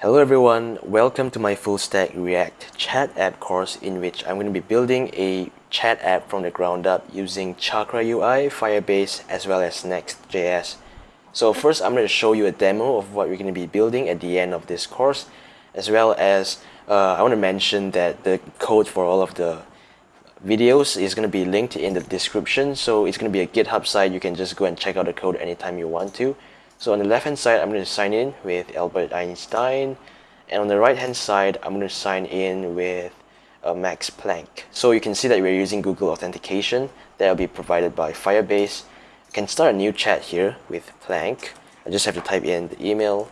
Hello everyone, welcome to my full stack React chat app course in which I'm going to be building a chat app from the ground up using Chakra UI, Firebase as well as Next.js. So first I'm going to show you a demo of what we're going to be building at the end of this course as well as uh, I want to mention that the code for all of the videos is going to be linked in the description. So it's going to be a github site. You can just go and check out the code anytime you want to so on the left hand side, I'm going to sign in with Albert Einstein. And on the right hand side, I'm going to sign in with uh, Max Planck. So you can see that we're using Google Authentication that will be provided by Firebase. I can start a new chat here with Planck. I just have to type in the email.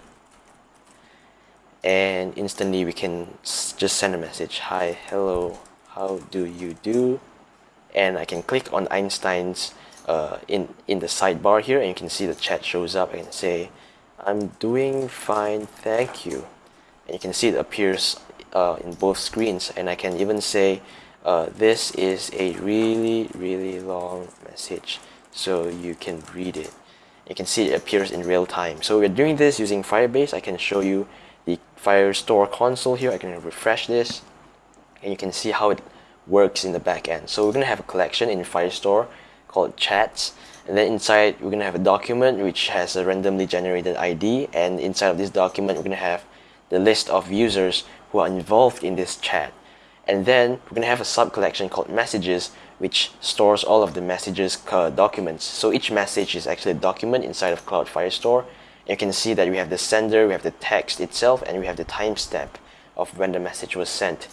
And instantly we can just send a message. Hi, hello, how do you do? And I can click on Einstein's uh, in, in the sidebar here and you can see the chat shows up. Can say, I'm doing fine, thank you. And you can see it appears uh, in both screens and I can even say, uh, this is a really, really long message so you can read it. You can see it appears in real time. So we're doing this using Firebase. I can show you the Firestore console here. I can refresh this and you can see how it works in the back end. So we're going to have a collection in Firestore called chats. And then inside we're gonna have a document which has a randomly generated ID and inside of this document we're gonna have the list of users who are involved in this chat. And then we're gonna have a sub collection called messages which stores all of the messages documents. So each message is actually a document inside of Cloud Firestore you can see that we have the sender we have the text itself and we have the timestamp of when the message was sent.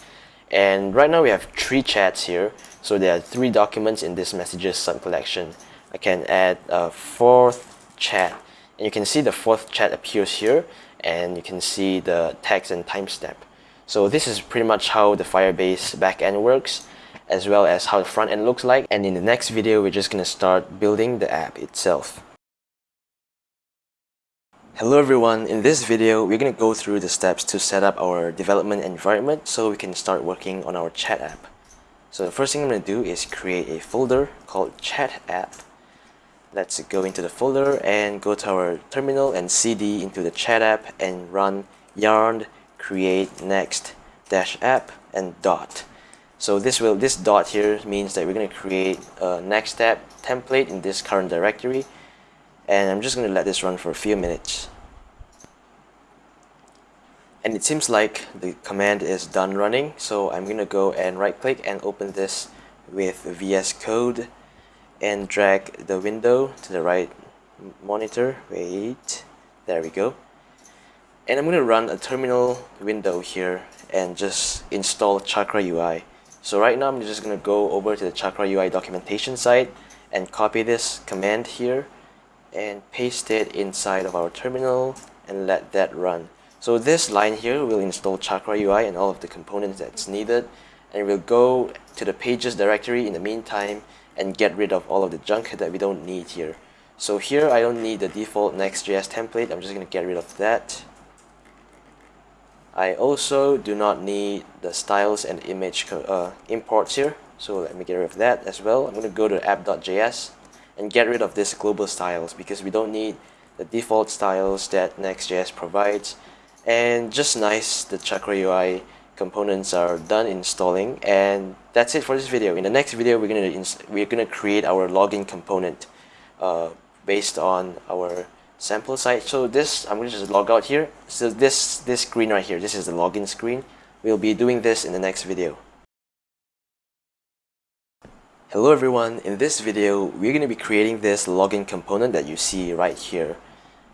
And right now we have three chats here so there are three documents in this messages subcollection. I can add a fourth chat. And you can see the fourth chat appears here and you can see the text and timestamp. So this is pretty much how the Firebase backend works as well as how the front end looks like. And in the next video we're just gonna start building the app itself. Hello everyone, in this video we're going to go through the steps to set up our development environment so we can start working on our chat app. So the first thing I'm going to do is create a folder called chat app. Let's go into the folder and go to our terminal and cd into the chat app and run yarn create next dash app and dot. So this will this dot here means that we're going to create a next app template in this current directory and I'm just going to let this run for a few minutes and it seems like the command is done running so I'm gonna go and right click and open this with VS Code and drag the window to the right monitor. Wait there we go. And I'm gonna run a terminal window here and just install Chakra UI so right now I'm just gonna go over to the Chakra UI documentation site and copy this command here and paste it inside of our terminal and let that run so this line here will install Chakra UI and all of the components that's needed and we'll go to the pages directory in the meantime and get rid of all of the junk that we don't need here. So here I don't need the default Next.js template, I'm just going to get rid of that. I also do not need the styles and image uh, imports here, so let me get rid of that as well. I'm going to go to app.js and get rid of this global styles because we don't need the default styles that Next.js provides and just nice the Chakra UI components are done installing. And that's it for this video. In the next video we're gonna we're gonna create our login component uh, based on our sample site so this I'm gonna just log out here. So this this screen right here this is the login screen. We'll be doing this in the next video. Hello everyone, in this video we're going to be creating this login component that you see right here.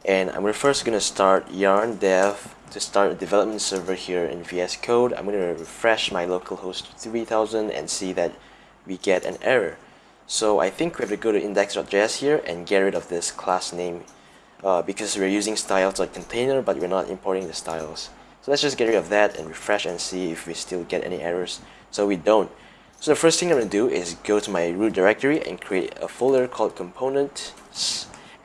And I'm first going to start yarn dev to start a development server here in VS Code, I'm going to refresh my localhost 3000 and see that we get an error. So I think we have to go to index.js here and get rid of this class name uh, because we're using styles like container but we're not importing the styles. So let's just get rid of that and refresh and see if we still get any errors. So we don't. So the first thing I'm going to do is go to my root directory and create a folder called components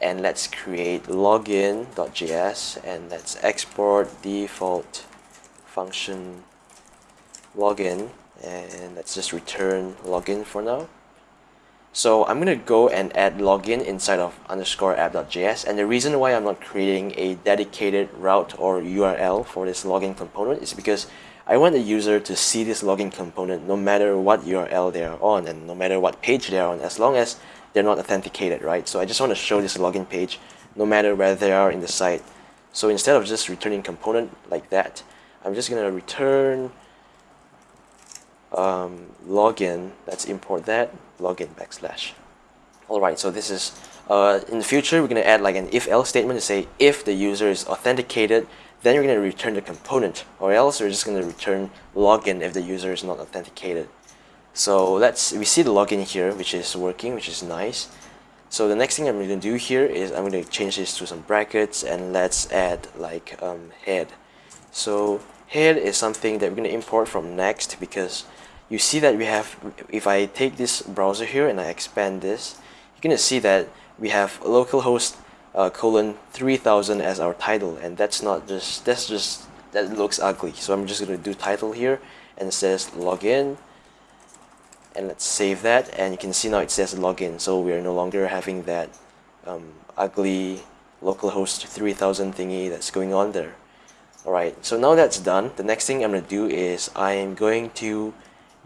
and let's create login.js and let's export default function login and let's just return login for now So I'm going to go and add login inside of underscore app.js. And the reason why I'm not creating a dedicated route or URL for this login component is because I want the user to see this login component no matter what URL they're on and no matter what page they're on, as long as they're not authenticated, right? So I just want to show this login page no matter where they are in the site. So instead of just returning component like that, I'm just going to return um, login, let's import that, login backslash. Alright, so this is, uh, in the future, we're going to add like an if-else statement to say if the user is authenticated, then we're going to return the component, or else we're just going to return login if the user is not authenticated. So let's, we see the login here, which is working, which is nice. So the next thing I'm going to do here is I'm going to change this to some brackets and let's add like um, head. So head is something that we're going to import from next because you see that we have, if I take this browser here and I expand this, you're going to see that we have localhost uh, colon 3000 as our title and that's not just, that's just, that looks ugly. So I'm just going to do title here and it says login and let's save that and you can see now it says login so we are no longer having that um, ugly localhost 3000 thingy that's going on there alright so now that's done the next thing I'm gonna do is I'm going to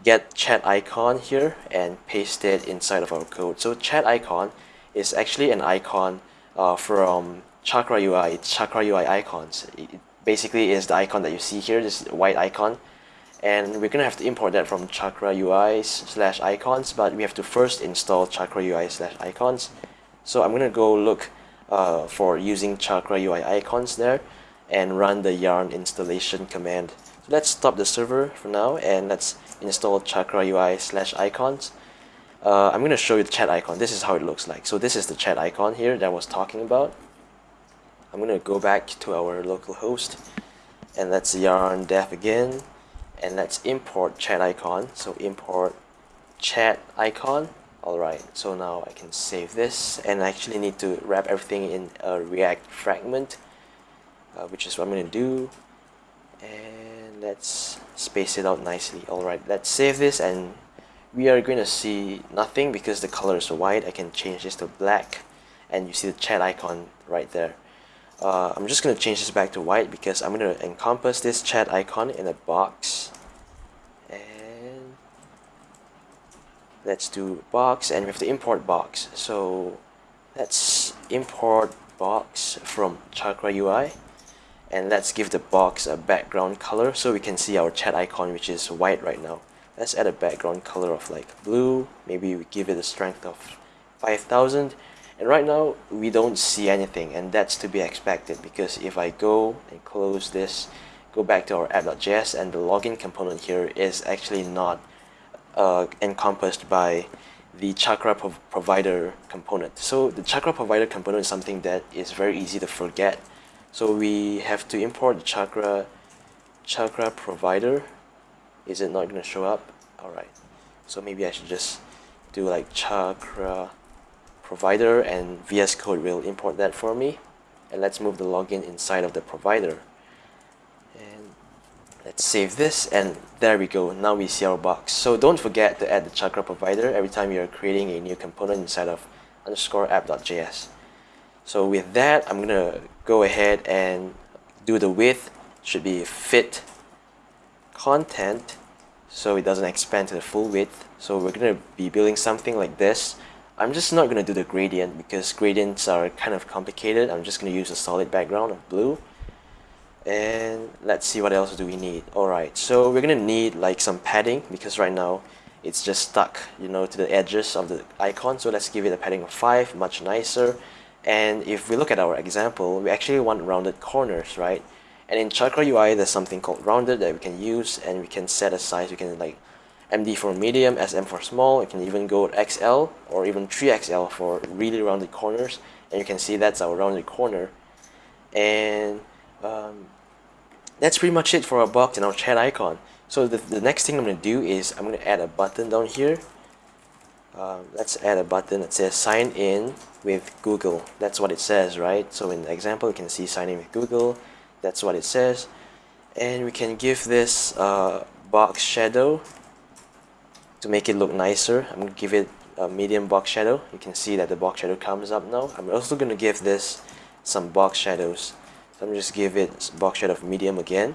get chat icon here and paste it inside of our code. So chat icon is actually an icon uh, from Chakra UI. It's Chakra UI icons. It basically is the icon that you see here, this white icon. And we're gonna have to import that from Chakra UI slash icons, but we have to first install Chakra UI slash icons. So I'm gonna go look uh, for using Chakra UI icons there and run the yarn installation command. So let's stop the server for now and let's install Chakra UI slash icons. Uh, I'm to show you the chat icon. This is how it looks like. So this is the chat icon here that I was talking about. I'm to go back to our local host and let's yarn dev again and let's import chat icon. So import chat icon. Alright, so now I can save this and I actually need to wrap everything in a React fragment, uh, which is what I'm going to do. And let's space it out nicely. Alright, let's save this and we are going to see nothing because the color is white. I can change this to black and you see the chat icon right there. Uh, I'm just going to change this back to white because I'm going to encompass this chat icon in a box. And let's do box and we have to import box. So let's import box from Chakra UI and let's give the box a background color so we can see our chat icon which is white right now let's add a background color of like blue maybe we give it a strength of 5000 and right now we don't see anything and that's to be expected because if I go and close this go back to our app.js and the login component here is actually not uh, encompassed by the chakra prov provider component. So the chakra provider component is something that is very easy to forget. So we have to import the chakra chakra provider. Is it not going to show up? Alright so maybe I should just do like chakra provider and VS Code will import that for me. And let's move the login inside of the provider. And let's save this and there we go. Now we see our box. So don't forget to add the chakra provider every time you're creating a new component inside of underscore app.js so with that I'm gonna go ahead and do the width. Should be fit content so it doesn't expand to the full width. So we're to be building something like this I'm just not going to do the gradient because gradients are kind of complicated. I'm just going to use a solid background of blue. And let's see what else do we need. Alright so we're going to need like some padding because right now it's just stuck you know to the edges of the icon. So let's give it a padding of 5 much nicer. And if we look at our example, we actually want rounded corners, right? And in Chakra UI, there's something called rounded that we can use and we can set a size. We can like MD for medium, SM for small. You can even go XL or even 3XL for really rounded corners. And you can see that's our rounded corner. And um, that's pretty much it for our box and our chat icon. So the, the next thing I'm going to do is I'm going to add a button down here um, let's add a button that says sign in with Google that's what it says right so in the example you can see sign in with Google that's what it says and we can give this uh, box shadow to make it look nicer I'm gonna give it a medium box shadow. You can see that the box shadow comes up now. I'm also going to give this some box shadows. So I'm just give it box shadow of medium again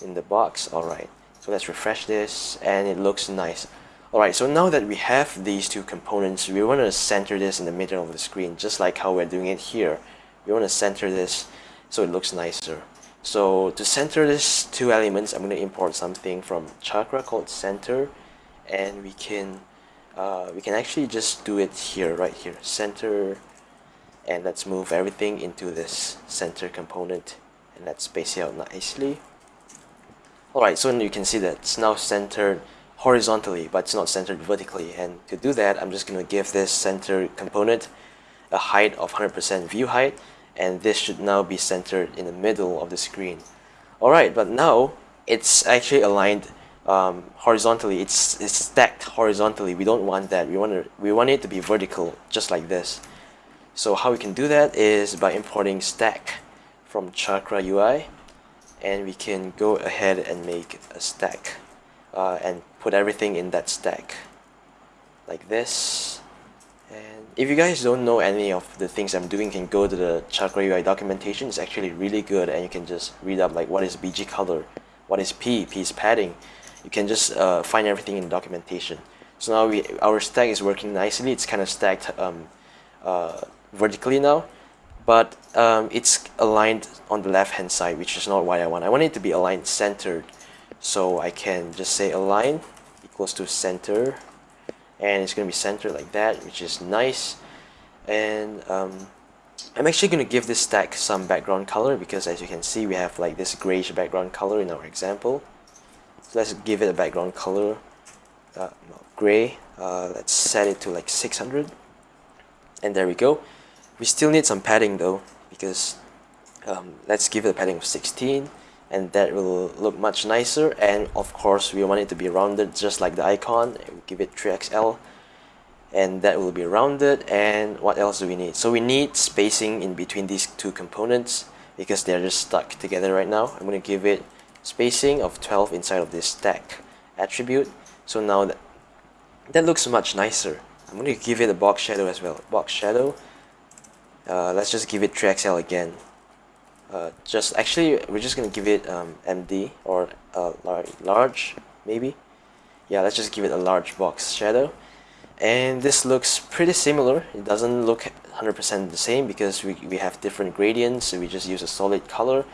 in the box. Alright so let's refresh this and it looks nice. Alright so now that we have these two components we want to center this in the middle of the screen just like how we're doing it here. We want to center this so it looks nicer. So to center these two elements I'm going to import something from chakra called center and we can uh, we can actually just do it here right here center. And let's move everything into this center component and let's space it out nicely. Alright so you can see that it's now centered horizontally but it's not centered vertically. And to do that I'm just going to give this center component a height of 100% view height and this should now be centered in the middle of the screen. Alright but now it's actually aligned um, horizontally it's, it's stacked horizontally we don't want that we want to we want it to be vertical just like this so how we can do that is by importing stack from chakra UI and we can go ahead and make a stack uh, and put everything in that stack like this and if you guys don't know any of the things I'm doing, you can go to the Chakra UI documentation. It's actually really good and you can just read up like what is BG color, what is P, P is padding. You can just uh, find everything in the documentation. So now we our stack is working nicely. It's kind of stacked um, uh, vertically now, but um, it's aligned on the left hand side, which is not what I want. I want it to be aligned centered. So I can just say align equals to center and it's going to be centered like that which is nice and um, I'm actually going to give this stack some background color because as you can see we have like this grayish background color in our example so let's give it a background color. Uh, gray. Uh, let's set it to like 600 and there we go. We still need some padding though because um, let's give it a padding of 16 and that will look much nicer. And of course we want it to be rounded just like the icon. We'll give it 3xl and that will be rounded. And what else do we need? So we need spacing in between these two components because they're just stuck together right now. I'm going to give it spacing of 12 inside of this stack attribute. So now that that looks much nicer. I'm going to give it a box shadow as well. Box shadow. Uh, let's just give it 3xl again. Uh, just actually we're just gonna give it um, MD or uh, large, maybe. Yeah let's just give it a large box shadow. And this looks pretty similar. It doesn't look 100% the same because we, we have different gradients. So we just use a solid color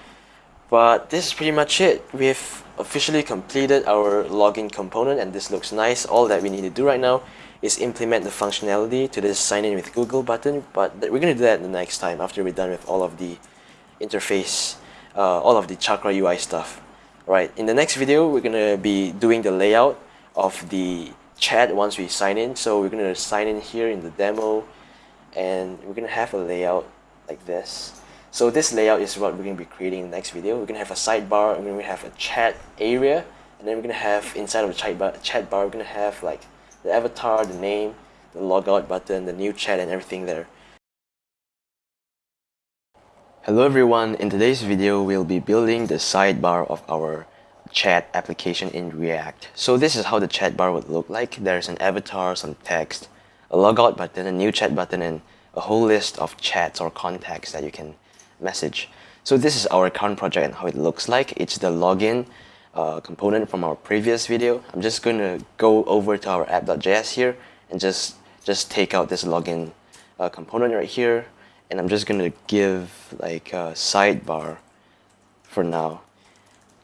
but this is pretty much it we've officially completed our login component and this looks nice all that we need to do right now is implement the functionality to this sign in with Google button but we're gonna do that the next time after we're done with all of the interface uh, all of the Chakra UI stuff. Right, in the next video, we're gonna be doing the layout of the chat once we sign in. So we're gonna sign in here in the demo and we're gonna have a layout like this. So this layout is what we're gonna be creating in the next video. We're gonna have a sidebar, we're gonna have a chat area, and then we're gonna have inside of the chat bar, chat bar we're gonna have like the avatar, the name, the logout button, the new chat, and everything there. Hello everyone, in today's video we'll be building the sidebar of our chat application in React. So this is how the chat bar would look like. There's an avatar, some text, a logout button, a new chat button, and a whole list of chats or contacts that you can message. So this is our current project and how it looks like. It's the login uh, component from our previous video. I'm just going to go over to our app.js here and just, just take out this login uh, component right here and I'm just gonna give like a sidebar for now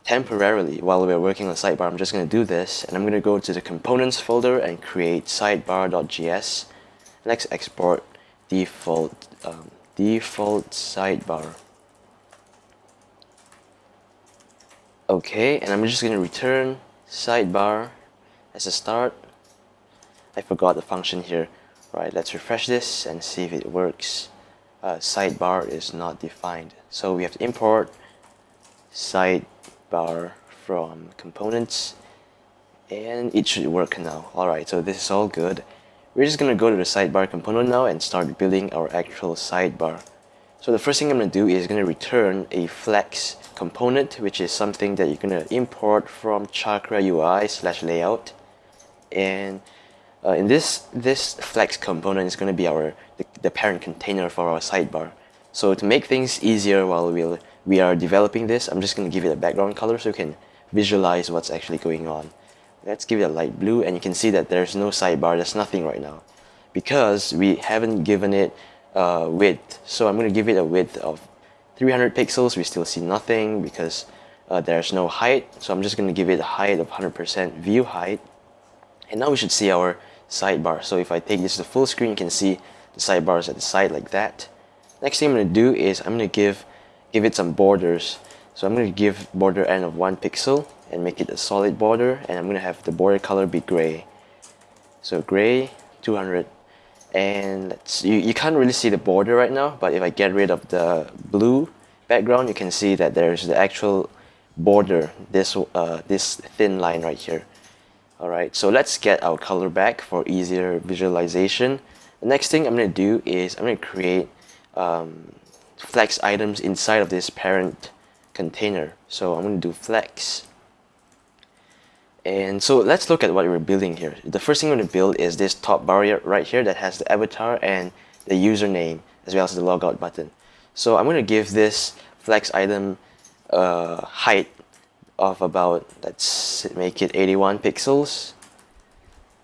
temporarily while we're working on sidebar I'm just gonna do this and I'm gonna go to the components folder and create sidebar.js let's export default um, default sidebar okay and I'm just gonna return sidebar as a start I forgot the function here right let's refresh this and see if it works uh, sidebar is not defined. So we have to import sidebar from components and it should work now. Alright, so this is all good. We're just going to go to the sidebar component now and start building our actual sidebar. So the first thing I'm going to do is going to return a flex component which is something that you're going to import from chakra UI slash layout. And uh, in this this flex component is going to be our the, the, parent container for our sidebar. So to make things easier while we we are developing this I'm just going to give it a background color so you can visualize what's actually going on let's give it a light blue and you can see that there's no sidebar there's nothing right now. Because we haven't given it uh, width. So I'm going to give it a width of 300 pixels. We still see nothing because uh, there's no height. So I'm just going to give it a height of 100% view height. And now we should see our sidebar. So if I take this to full screen you can see the sidebars at the side like that. Next thing I'm going to do is I'm going to give give it some borders. So I'm going to give border end of 1 pixel and make it a solid border and I'm to have the border color be gray. So gray 200 and you, you can't really see the border right now but if I get rid of the blue background you can see that there's the actual border this uh, this thin line right here. Alright so let's get our color back for easier visualization. The next thing I'm to do is I'm to create um, flex items inside of this parent container. So I'm to do flex and so let's look at what we're building here. The first thing we're going to build is this top bar right here that has the avatar and the username as well as the logout button. So I'm going to give this flex item uh, height of about, let's make it 81 pixels.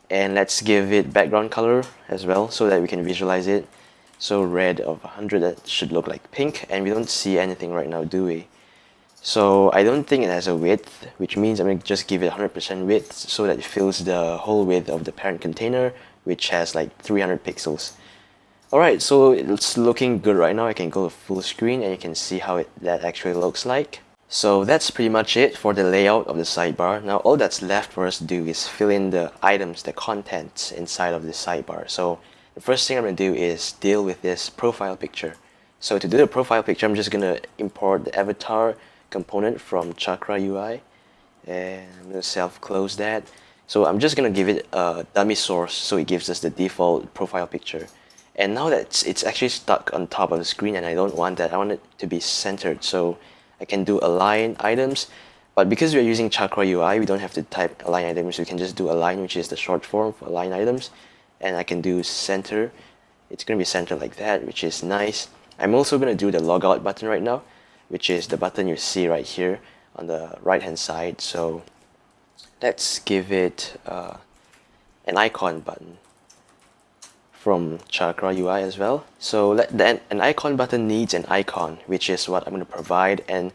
And let's give it background color as well so that we can visualize it. So red of 100 that should look like pink and we don't see anything right now do we? So I don't think it has a width, which means I'm going to just give it 100% width so that it fills the whole width of the parent container, which has like 300 pixels. Alright, so it's looking good right now. I can go to full screen and you can see how it, that actually looks like. So that's pretty much it for the layout of the sidebar. Now all that's left for us to do is fill in the items, the contents inside of the sidebar. So the first thing I'm going to do is deal with this profile picture. So to do the profile picture, I'm just going to import the avatar component from Chakra UI and I'm to self-close that. So I'm just going to give it a dummy source so it gives us the default profile picture. And now that it's, it's actually stuck on top of the screen and I don't want that, I want it to be centered. So I can do align items, but because we're using Chakra UI, we don't have to type align items. We can just do align, which is the short form for align items. And I can do center. It's going to be centered like that, which is nice. I'm also going to do the logout button right now which is the button you see right here on the right hand side. So let's give it uh, an icon button from Chakra UI as well. So let, then an icon button needs an icon which is what I'm going to provide. And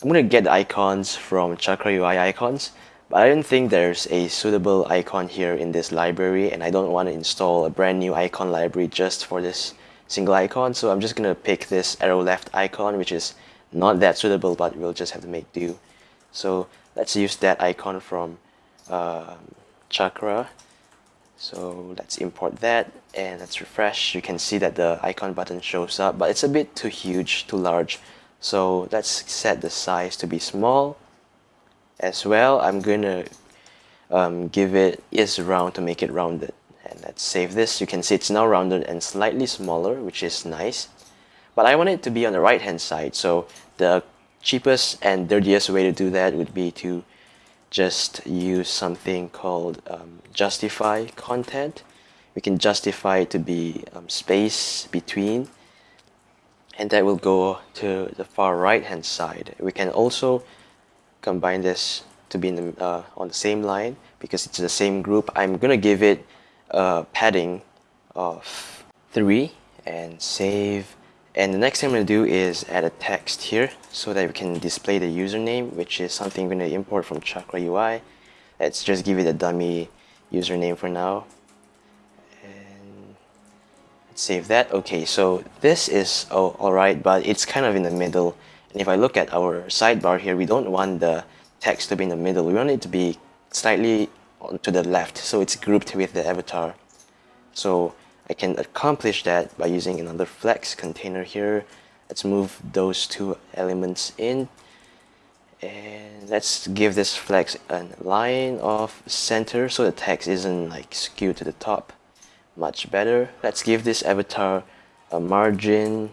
I'm going to get the icons from Chakra UI icons but I don't think there's a suitable icon here in this library and I don't want to install a brand new icon library just for this single icon. So I'm just going to pick this arrow left icon which is not that suitable but we'll just have to make do. So let's use that icon from uh, chakra. So let's import that and let's refresh. You can see that the icon button shows up but it's a bit too huge too large. So let's set the size to be small as well. I'm gonna um, give it is round to make it rounded. And let's save this. You can see it's now rounded and slightly smaller which is nice. But I want it to be on the right hand side. So the cheapest and dirtiest way to do that would be to just use something called um, justify content. We can justify it to be um, space between and that will go to the far right hand side. We can also combine this to be the, uh, on the same line because it's the same group. I'm gonna give it a padding of 3 and save and the next thing I'm going to do is add a text here so that we can display the username, which is something we're going to import from Chakra UI. Let's just give it a dummy username for now. And let's save that. Okay, so this is oh, alright, but it's kind of in the middle. And if I look at our sidebar here, we don't want the text to be in the middle. We want it to be slightly to the left, so it's grouped with the avatar. So I can accomplish that by using another flex container here. Let's move those two elements in. And let's give this flex a line of center so the text isn't like skewed to the top much better. Let's give this avatar a margin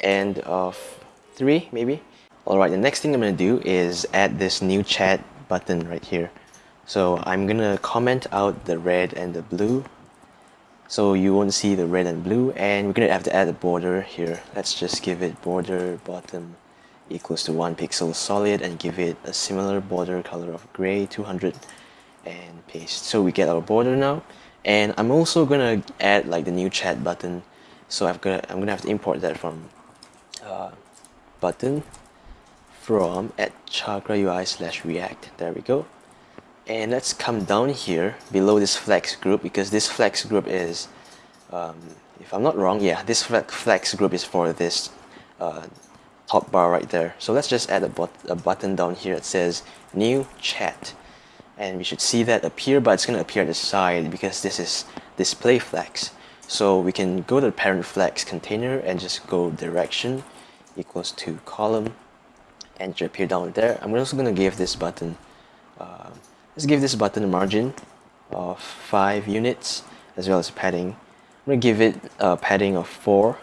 end of 3 maybe. Alright the next thing I'm gonna do is add this new chat button right here. So I'm gonna comment out the red and the blue so you won't see the red and blue and we're gonna have to add a border here. Let's just give it border bottom equals to one pixel solid and give it a similar border color of gray 200 and paste. So we get our border now. And I'm also gonna add like the new chat button. So I've got I'm gonna have to import that from uh, button from at chakra UI slash react. There we go and let's come down here below this flex group because this flex group is um, if I'm not wrong yeah this flex group is for this uh, top bar right there. So let's just add a, but a button down here that says new chat. And we should see that appear but it's going to appear at the side because this is display flex. So we can go to the parent flex container and just go direction equals to column and it should appear down there. I'm also going to give this button uh, let's give this button a margin of 5 units as well as padding I'm going to give it a padding of 4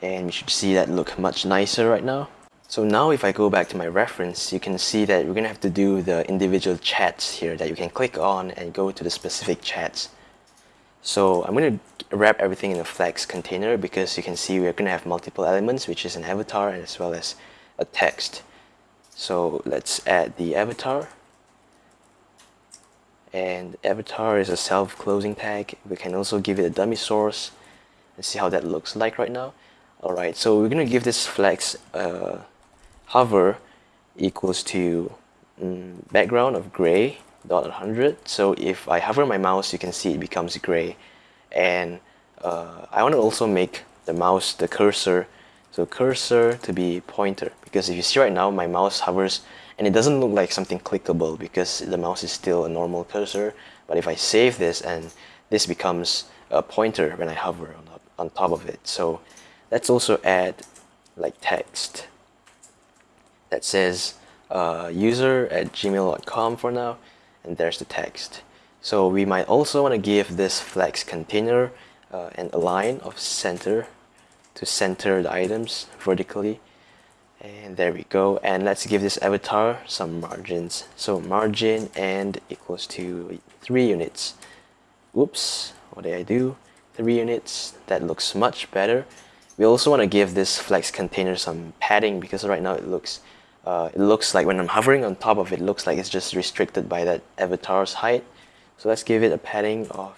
and we should see that look much nicer right now so now if I go back to my reference, you can see that we're going to have to do the individual chats here that you can click on and go to the specific chats. So I'm going to wrap everything in a flex container because you can see we're going to have multiple elements which is an avatar as well as a text. So let's add the avatar. And avatar is a self-closing tag. We can also give it a dummy source and see how that looks like right now. Alright, so we're going to give this flex uh, hover equals to um, background of gray dot 100 so if I hover my mouse you can see it becomes gray and uh, I want to also make the mouse the cursor so cursor to be pointer because if you see right now my mouse hovers and it doesn't look like something clickable because the mouse is still a normal cursor. But if I save this and this becomes a pointer when I hover on, on top of it. So let's also add like text that says uh, user at gmail.com for now. And there's the text. So we might also want to give this flex container uh, an align of center to center the items vertically and there we go. And let's give this avatar some margins. So margin end equals to 3 units. Oops what did I do? 3 units that looks much better. We also want to give this flex container some padding because right now it looks uh, it looks like when I'm hovering on top of it, it looks like it's just restricted by that avatar's height. So let's give it a padding of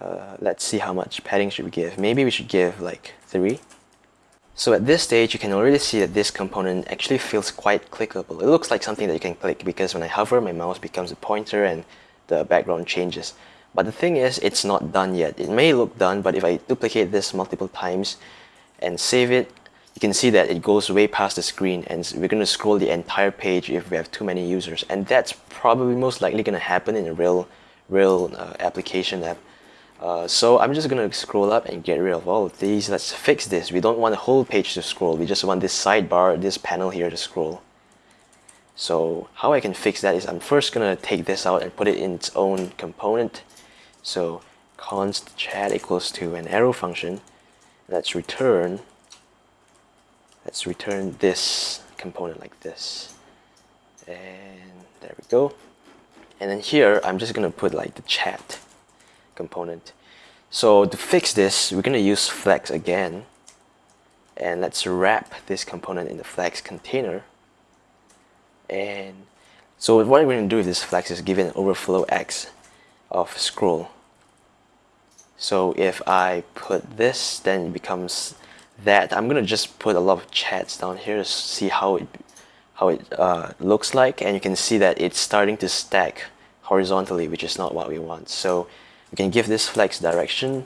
uh, let's see how much padding should we give. Maybe we should give like 3 so at this stage you can already see that this component actually feels quite clickable. It looks like something that you can click because when I hover my mouse becomes a pointer and the background changes. But the thing is it's not done yet. It may look done but if I duplicate this multiple times and save it you can see that it goes way past the screen and we're going to scroll the entire page if we have too many users. And that's probably most likely going to happen in a real real uh, application app uh, so I'm just going to scroll up and get rid of all of these. Let's fix this. We don't want the whole page to scroll. We just want this sidebar this panel here to scroll. So how I can fix that is I'm first going to take this out and put it in its own component. So const chat equals to an arrow function. Let's return let's return this component like this. And there we go. And then here I'm just gonna put like the chat component. So to fix this we're gonna use flex again. And let's wrap this component in the flex container. And so what we're going to do with this flex is give it an overflow x of scroll. So if I put this then it becomes that. I'm gonna just put a lot of chats down here to see how it how it uh, looks like. And you can see that it's starting to stack horizontally which is not what we want. So we can give this flex direction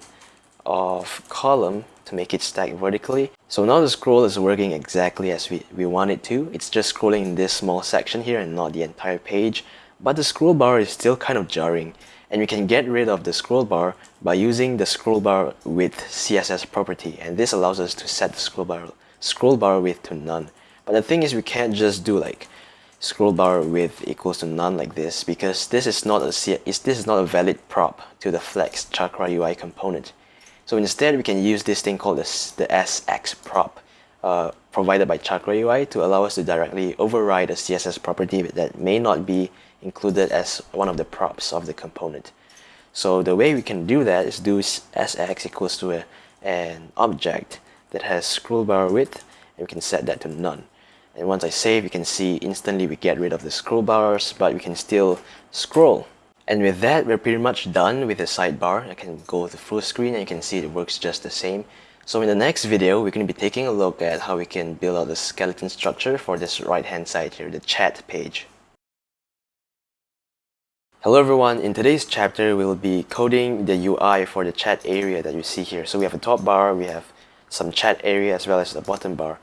of column to make it stack vertically. So now the scroll is working exactly as we, we want it to. It's just scrolling in this small section here and not the entire page. But the scroll bar is still kind of jarring. And we can get rid of the scroll bar by using the scroll bar width CSS property. And this allows us to set the scroll bar scroll bar width to none. But the thing is we can't just do like scroll bar width equals to none like this because this is not a this is not a valid prop to the flex chakra UI component so instead we can use this thing called the, the SX prop uh, provided by Chakra UI to allow us to directly override a CSS property that may not be included as one of the props of the component. So the way we can do that is do sx equals to a, an object that has scroll bar width and we can set that to none. And once I save, you can see instantly we get rid of the scroll bars, but we can still scroll. And with that, we're pretty much done with the sidebar. I can go to full screen and you can see it works just the same. So in the next video, we're going to be taking a look at how we can build out the skeleton structure for this right hand side here, the chat page. Hello everyone, in today's chapter we'll be coding the UI for the chat area that you see here. So we have a top bar, we have some chat area as well as the bottom bar.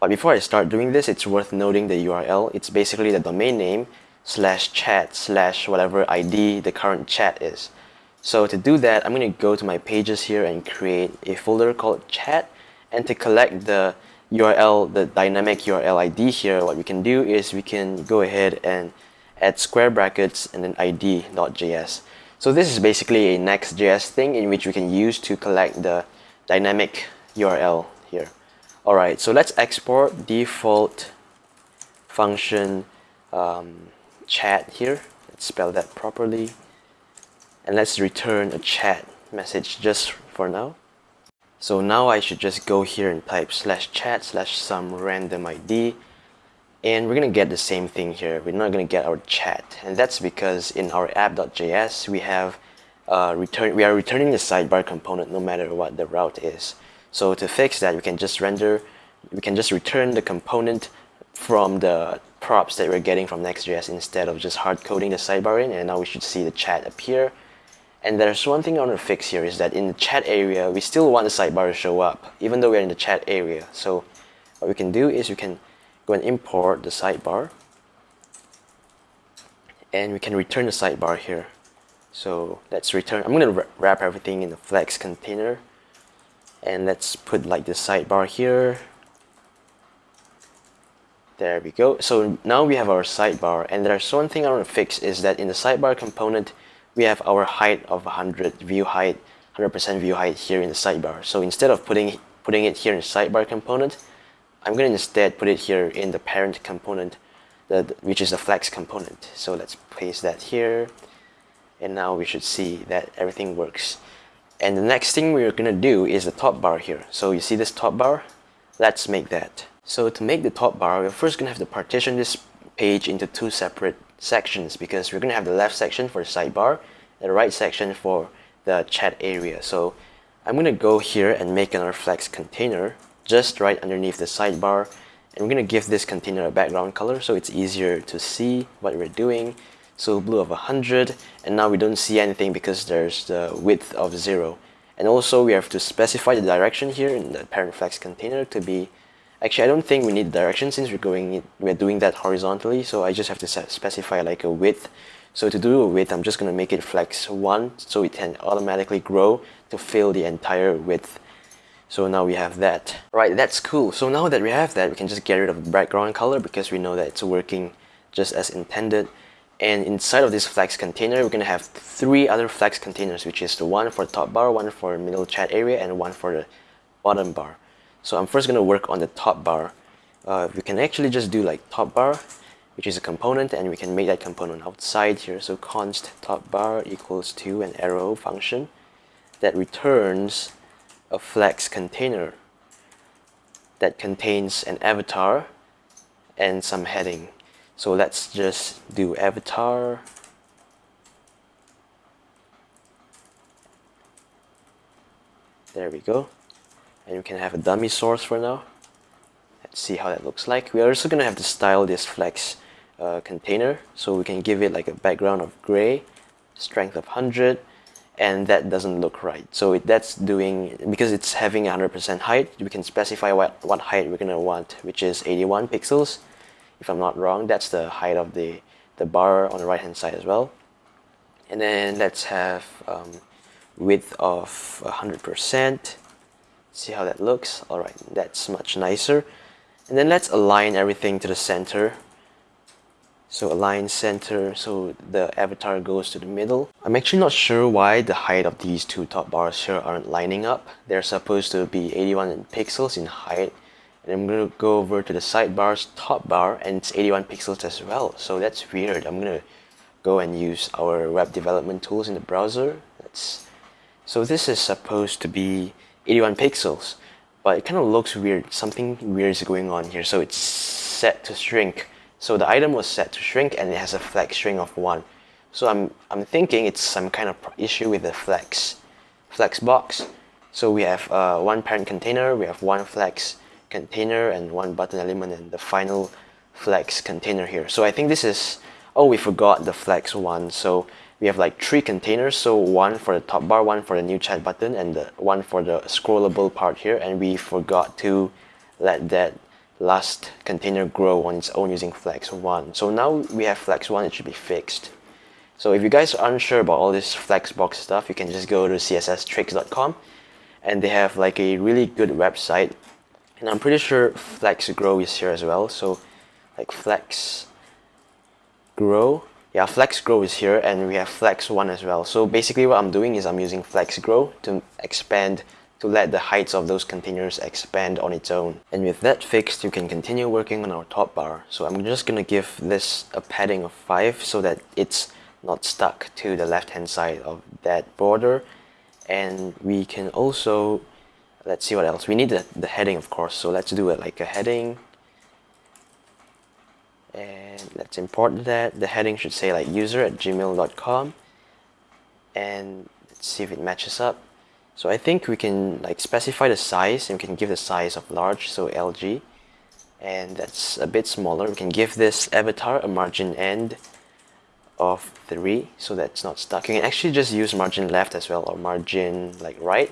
But before I start doing this, it's worth noting the URL. It's basically the domain name slash chat slash whatever ID the current chat is. So to do that, I'm going to go to my pages here and create a folder called chat. And to collect the URL, the dynamic URL ID here, what we can do is we can go ahead and add square brackets and then id.js. So this is basically a Next.js thing in which we can use to collect the dynamic URL here. Alright, so let's export default function um, chat here. Let's spell that properly. And let's return a chat message just for now. So now I should just go here and type slash chat slash some random ID and we're gonna get the same thing here we're not gonna get our chat and that's because in our app.js we have uh, return we are returning the sidebar component no matter what the route is so to fix that we can just render we can just return the component from the props that we're getting from Next.js instead of just hard coding the sidebar in and now we should see the chat appear. And there's one thing I want to fix here is that in the chat area we still want the sidebar to show up even though we're in the chat area. So what we can do is we can go and import the sidebar and we can return the sidebar here. So let's return I'm gonna wrap everything in the flex container and let's put like the sidebar here there we go so now we have our sidebar and there's one thing I want to fix is that in the sidebar component we have our height of 100 view height 100% view height here in the sidebar so instead of putting putting it here in the sidebar component I'm going to instead put it here in the parent component, that, which is the flex component. So let's place that here. And now we should see that everything works. And the next thing we're to do is the top bar here. So you see this top bar? Let's make that. So to make the top bar, we're first to have to partition this page into two separate sections because we're to have the left section for the sidebar and the right section for the chat area. So I'm to go here and make another flex container just right underneath the sidebar and we're to give this container a background color so it's easier to see what we're doing so blue of 100 and now we don't see anything because there's the width of 0 and also we have to specify the direction here in the parent flex container to be actually I don't think we need direction since we're going we're doing that horizontally so I just have to specify like a width so to do a width I'm just going to make it flex 1 so it can automatically grow to fill the entire width so now we have that. Right, that's cool. So now that we have that, we can just get rid of the background color because we know that it's working just as intended. And inside of this flex container, we're going to have three other flex containers, which is the one for the top bar, one for the middle chat area, and one for the bottom bar. So I'm first going to work on the top bar. Uh, we can actually just do like top bar, which is a component, and we can make that component outside here. So const top bar equals to an arrow function that returns a flex container that contains an avatar and some heading. So let's just do avatar There we go. And we can have a dummy source for now. Let's see how that looks like. We're also going to have to style this flex uh, container. So we can give it like a background of gray, strength of 100, and that doesn't look right. So it, that's doing, because it's having 100% height, we can specify what, what height we're going to want, which is 81 pixels. If I'm not wrong, that's the height of the, the bar on the right hand side as well. And then let's have um, width of 100%. See how that looks. Alright, that's much nicer. And then let's align everything to the center so align center so the avatar goes to the middle. I'm actually not sure why the height of these two top bars here aren't lining up. They're supposed to be 81 pixels in height. I'm to go over to the sidebar's top bar and it's 81 pixels as well. So that's weird. I'm going to go and use our web development tools in the browser. Let's, so this is supposed to be 81 pixels, but it kind of looks weird. Something weird is going on here. So it's set to shrink. So the item was set to shrink and it has a flex shrink of 1. So I'm, I'm thinking it's some kind of issue with the flex, flex box. So we have uh, one parent container, we have one flex container and one button element and the final flex container here. So I think this is, oh, we forgot the flex one. So we have like three containers. So one for the top bar, one for the new chat button, and the one for the scrollable part here. And we forgot to let that last container grow on its own using flex one. So now we have flex one, it should be fixed. So if you guys are unsure about all this flexbox stuff, you can just go to csstricks.com and they have like a really good website. And I'm pretty sure Flex Grow is here as well. So like Flex Grow, yeah, Flex Grow is here and we have Flex One as well. So basically what I'm doing is I'm using Flex Grow to expand to let the heights of those containers expand on its own. And with that fixed, you can continue working on our top bar. So I'm just gonna give this a padding of 5 so that it's not stuck to the left hand side of that border and we can also let's see what else. We need the, the heading of course so let's do it like a heading. And let's import that. The heading should say like user at gmail.com and let's see if it matches up. So I think we can like specify the size and we can give the size of large so LG and that's a bit smaller. We can give this avatar a margin end of 3 so that's not stuck. You can actually just use margin left as well or margin like right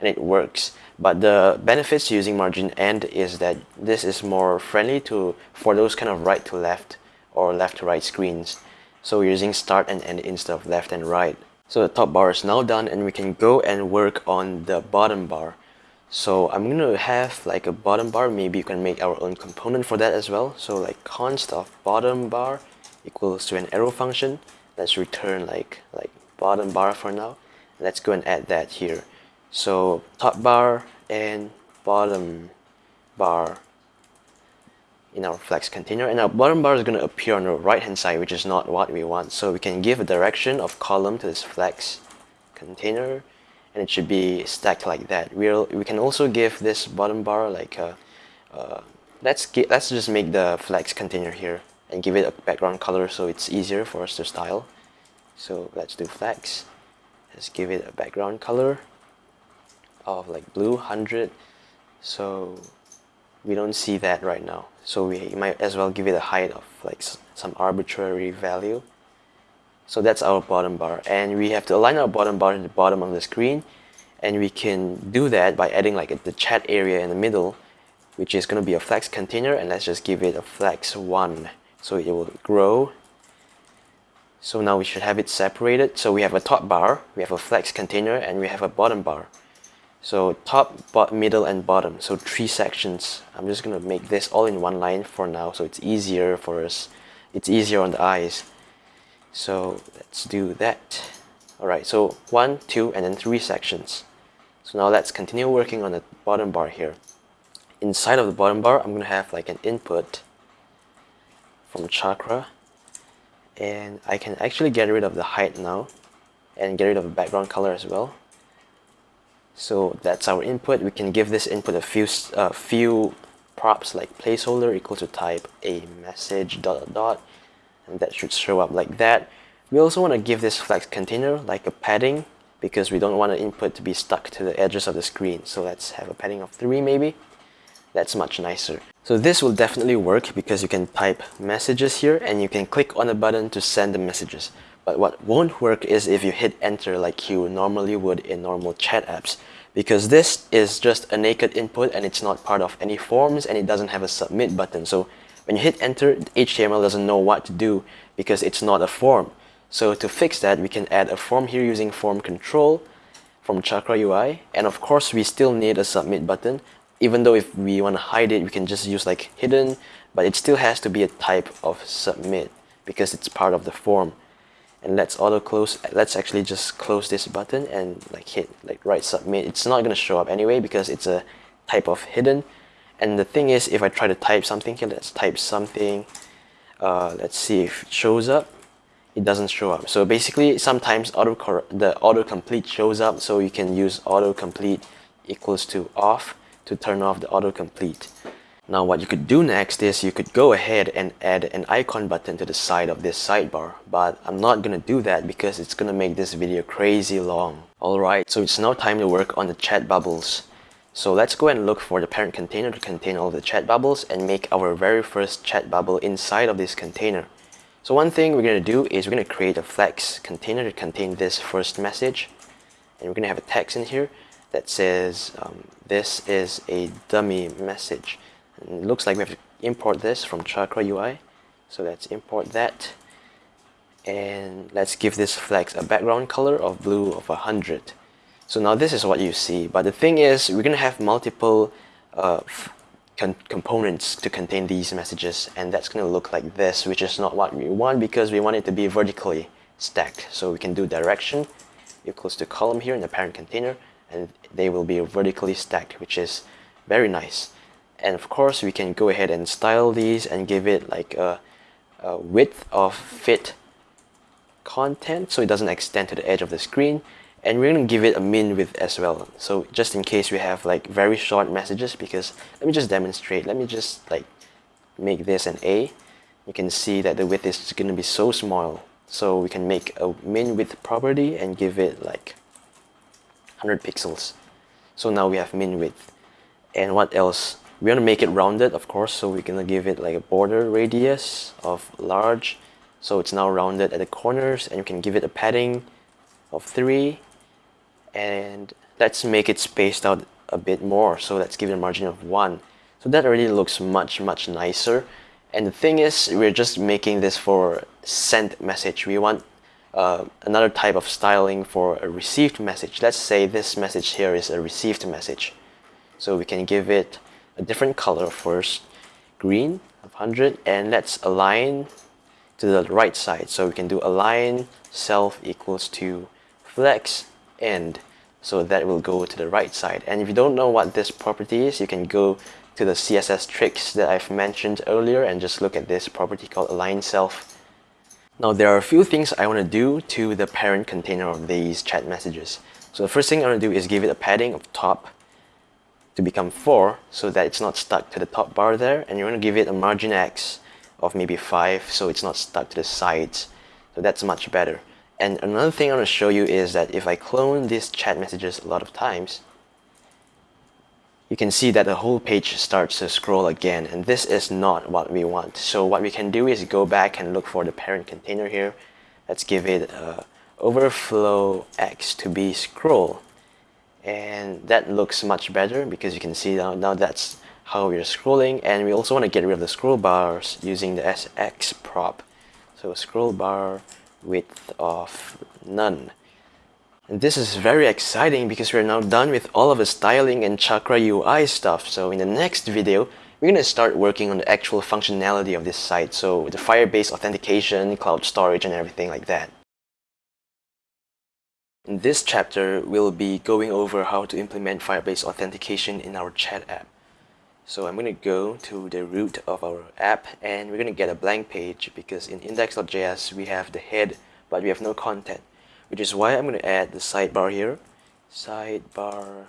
and it works. But the benefits to using margin end is that this is more friendly to for those kind of right to left or left to right screens. So we're using start and end instead of left and right. So the top bar is now done and we can go and work on the bottom bar. So I'm to have like a bottom bar, maybe you can make our own component for that as well. So like const of bottom bar equals to an arrow function. Let's return like like bottom bar for now. Let's go and add that here. So top bar and bottom bar in our flex container and our bottom bar is going to appear on the right hand side which is not what we want so we can give a direction of column to this flex container and it should be stacked like that we'll we can also give this bottom bar like a, uh, let's get let's just make the flex container here and give it a background color so it's easier for us to style. So let's do flex. Let's give it a background color of like blue 100 so we don't see that right now. So we might as well give it a height of like some arbitrary value. So that's our bottom bar. And we have to align our bottom bar in the bottom of the screen. And we can do that by adding like the chat area in the middle which is going to be a flex container. And let's just give it a flex 1 so it will grow. So now we should have it separated. So we have a top bar we have a flex container and we have a bottom bar so top middle and bottom. So three sections. I'm just gonna make this all in one line for now so it's easier for us. It's easier on the eyes. So let's do that. Alright so one two and then three sections. So now let's continue working on the bottom bar here. Inside of the bottom bar I'm gonna have like an input from chakra. And I can actually get rid of the height now and get rid of the background color as well so that's our input. We can give this input a few uh, few props like placeholder equal to type a message dot dot dot and that should show up like that. We also want to give this flex container like a padding because we don't want the input to be stuck to the edges of the screen. So let's have a padding of 3 maybe. That's much nicer. So this will definitely work because you can type messages here and you can click on the button to send the messages. But what won't work is if you hit enter like you normally would in normal chat apps because this is just a naked input and it's not part of any forms and it doesn't have a submit button. So when you hit enter, HTML doesn't know what to do because it's not a form. So to fix that, we can add a form here using form control from Chakra UI. And of course, we still need a submit button even though if we want to hide it, we can just use like hidden, but it still has to be a type of submit because it's part of the form. And let's auto close, let's actually just close this button and like hit like write submit. It's not going to show up anyway because it's a type of hidden. And the thing is, if I try to type something here, let's type something, uh, let's see if it shows up. it doesn't show up. So basically, sometimes auto the autocomplete shows up, so you can use autocomplete equals to off to turn off the autocomplete. Now what you could do next is you could go ahead and add an icon button to the side of this sidebar but I'm not gonna do that because it's gonna make this video crazy long. Alright, so it's now time to work on the chat bubbles. So let's go and look for the parent container to contain all the chat bubbles and make our very first chat bubble inside of this container. So one thing we're going to do is we're going to create a flex container to contain this first message. And we're to have a text in here that says um, this is a dummy message. It looks like we have to import this from Chakra UI. So let's import that. And let's give this flex a background color of blue of 100. So now this is what you see. But the thing is, we're going to have multiple uh, components to contain these messages. And that's going to look like this, which is not what we want because we want it to be vertically stacked. So we can do direction equals to column here in the parent container. And they will be vertically stacked, which is very nice and of course we can go ahead and style these and give it like a, a, width of fit content so it doesn't extend to the edge of the screen. And we're going to give it a min width as well. So just in case we have like very short messages because let me just demonstrate. Let me just like make this an A. You can see that the width is going to be so small. So we can make a min width property and give it like 100 pixels. So now we have min width. And what else we want to make it rounded of course so we're gonna give it like a border radius of large. So it's now rounded at the corners and you can give it a padding of 3 and let's make it spaced out a bit more so let's give it a margin of 1 so that already looks much much nicer. And the thing is we're just making this for sent message. We want uh, another type of styling for a received message. Let's say this message here is a received message. So we can give it a different color first, green of 100, and let's align to the right side. So we can do align self equals to flex end. So that will go to the right side. And if you don't know what this property is, you can go to the CSS tricks that I've mentioned earlier and just look at this property called align self. Now there are a few things I want to do to the parent container of these chat messages. So the first thing I want to do is give it a padding of top to become 4 so that it's not stuck to the top bar there and you want to give it a margin X of maybe 5 so it's not stuck to the sides. So that's much better. And another thing I want to show you is that if I clone these chat messages a lot of times you can see that the whole page starts to scroll again and this is not what we want. So what we can do is go back and look for the parent container here. Let's give it uh, overflow X to be scroll and that looks much better because you can see now, now that's how we're scrolling. And we also want to get rid of the scroll bars using the SX prop. So scroll bar width of none. And this is very exciting because we're now done with all of the styling and chakra UI stuff. So in the next video we're going to start working on the actual functionality of this site. So the Firebase authentication, cloud storage and everything like that in this chapter, we'll be going over how to implement Firebase authentication in our chat app. So I'm going to go to the root of our app and we're going to get a blank page because in index.js we have the head but we have no content which is why I'm going to add the sidebar here. Sidebar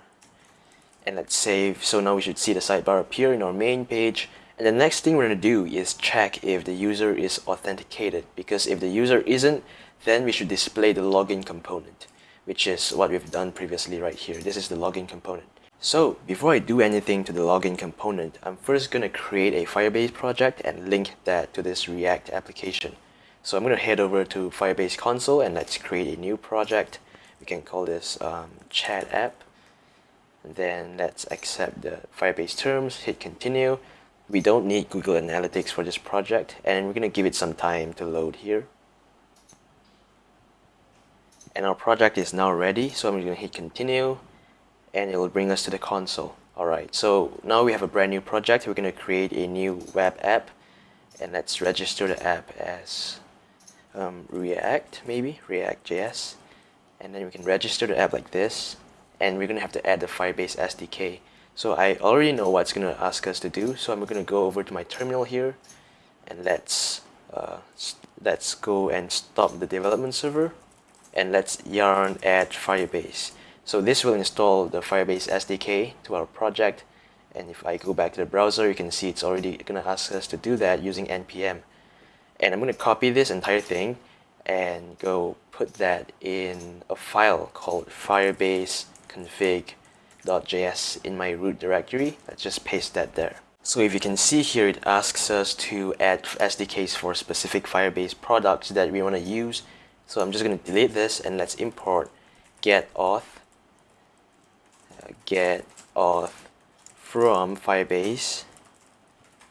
and let's save. So now we should see the sidebar appear in our main page. And the next thing we're going to do is check if the user is authenticated because if the user isn't then we should display the login component which is what we've done previously right here. This is the login component. So before I do anything to the login component, I'm first going to create a Firebase project and link that to this React application. So I'm going to head over to Firebase console and let's create a new project. We can call this um, chat app. Then let's accept the Firebase terms, hit continue. We don't need Google Analytics for this project and we're going to give it some time to load here and our project is now ready so I'm going to hit continue and it will bring us to the console. Alright so now we have a brand new project. We're going to create a new web app and let's register the app as um, React maybe React.js and then we can register the app like this and we're going to have to add the Firebase SDK so I already know what's going to ask us to do so I'm going to go over to my terminal here and let's uh, let's go and stop the development server and let's yarn add Firebase. So this will install the Firebase SDK to our project and if I go back to the browser you can see it's already gonna ask us to do that using npm and I'm gonna copy this entire thing and go put that in a file called firebase config.js in my root directory. Let's just paste that there. So if you can see here it asks us to add SDKs for specific Firebase products that we want to use so I'm just going to delete this and let's import get auth uh, get auth from Firebase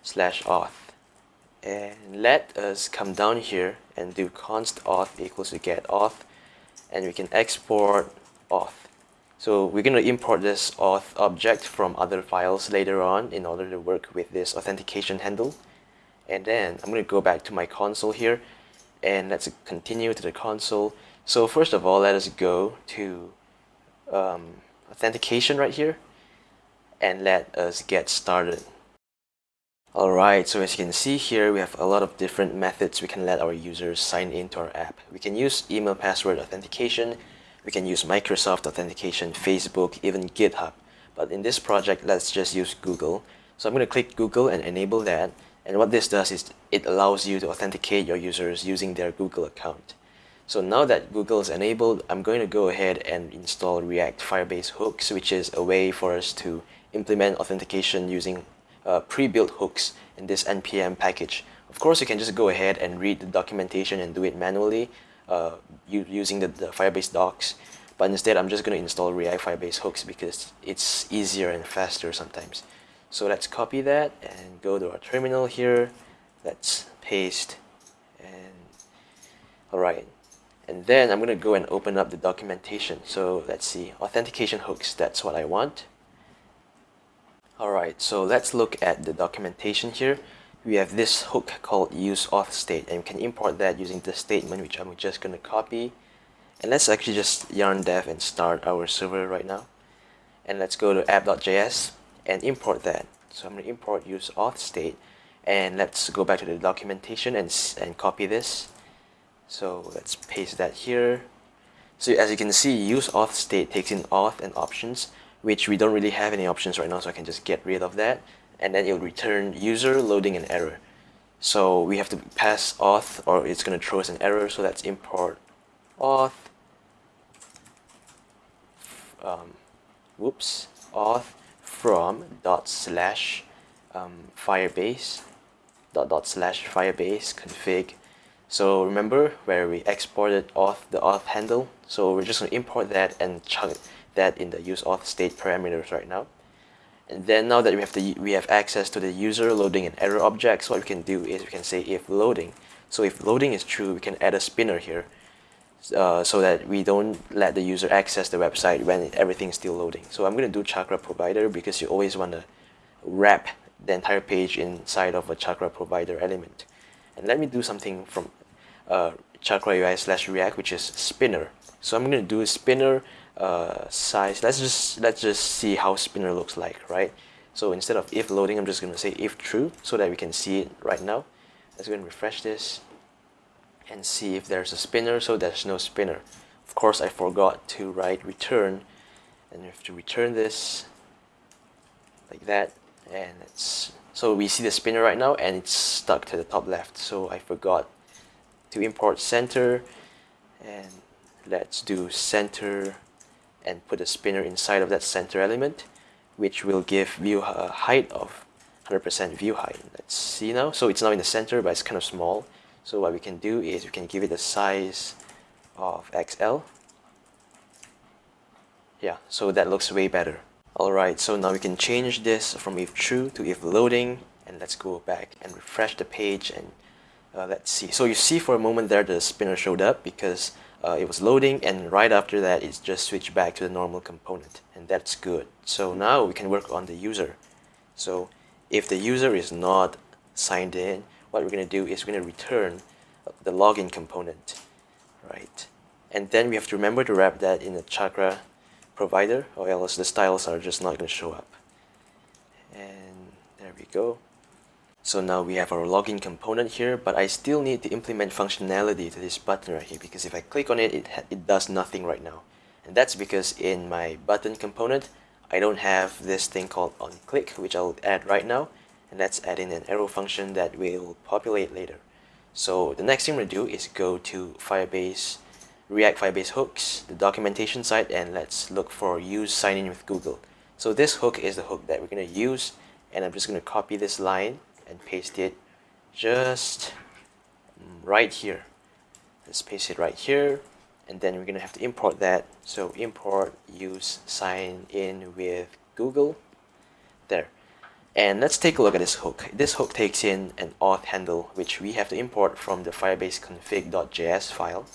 slash auth. And let us come down here and do const auth equals to get auth and we can export auth. So we're going to import this auth object from other files later on in order to work with this authentication handle. And then I'm going to go back to my console here and let's continue to the console so first of all let us go to um, authentication right here and let us get started. Alright, so as you can see here, we have a lot of different methods we can let our users sign into our app. We can use email password authentication, we can use Microsoft authentication, Facebook, even GitHub. But in this project, let's just use Google. So I'm going to click Google and enable that. And what this does is it allows you to authenticate your users using their Google account. So now that Google is enabled, I'm going to go ahead and install React Firebase hooks, which is a way for us to implement authentication using uh, pre-built hooks in this npm package. Of course, you can just go ahead and read the documentation and do it manually uh, using the, the Firebase docs. But instead, I'm just going to install React Firebase hooks because it's easier and faster sometimes. So let's copy that and go to our terminal here. Let's paste and alright. And then I'm going to go and open up the documentation. So let's see, authentication hooks, that's what I want. Alright, so let's look at the documentation here. We have this hook called use auth state and we can import that using the statement which I'm just going to copy. And let's actually just yarn dev and start our server right now. And let's go to app.js and import that. So I'm going to import use auth state and let's go back to the documentation and, and copy this. So let's paste that here. So as you can see, use auth state takes in auth and options which we don't really have any options right now, so I can just get rid of that. And then it'll return user loading an error. So we have to pass auth or it's going to throw us an error. So let's import auth. Um, whoops, auth from dot slash um, firebase dot dot slash firebase config. So remember where we exported auth the auth handle. So we're just going to import that and chunk that in the use auth state parameters right now. And then now that we have the we have access to the user loading and error objects, what we can do is we can say if loading. So if loading is true, we can add a spinner here, uh, so that we don't let the user access the website when everything's still loading. So I'm going to do Chakra provider because you always want to wrap the entire page inside of a Chakra provider element. And let me do something from uh, Chakra UI slash React, which is spinner. So I'm going to do spinner uh, size let's just let's just see how spinner looks like right so instead of if loading I'm just gonna say if true so that we can see it right now let's go and refresh this and see if there's a spinner so there's no spinner of course I forgot to write return and we have to return this like that and it's so we see the spinner right now and it's stuck to the top left so I forgot to import center and let's do center and put a spinner inside of that center element which will give view a height of 100% view height. Let's see now. So it's now in the center but it's kind of small. So what we can do is we can give it a size of XL. Yeah, so that looks way better. Alright, so now we can change this from if true to if loading and let's go back and refresh the page and uh, let's see. So you see for a moment there the spinner showed up because uh, it was loading and right after that it just switched back to the normal component and that's good so now we can work on the user so if the user is not signed in what we're going to do is we're going to return uh, the login component right and then we have to remember to wrap that in the chakra provider or else the styles are just not going to show up and there we go So now we have our login component here, but I still need to implement functionality to this button right here because if I click on it, it, it does nothing right now. And that's because in my button component, I don't have this thing called onClick, which I'll add right now. And let's add in an arrow function that will populate later. So the next thing we're gonna do is go to Firebase, React Firebase hooks, the documentation site, and let's look for use sign in with Google. So this hook is the hook that we're gonna use, and I'm just gonna copy this line and paste it just right here let's paste it right here and then we're gonna have to import that so import use sign in with Google there and let's take a look at this hook. This hook takes in an auth handle which we have to import from the firebase config.js file.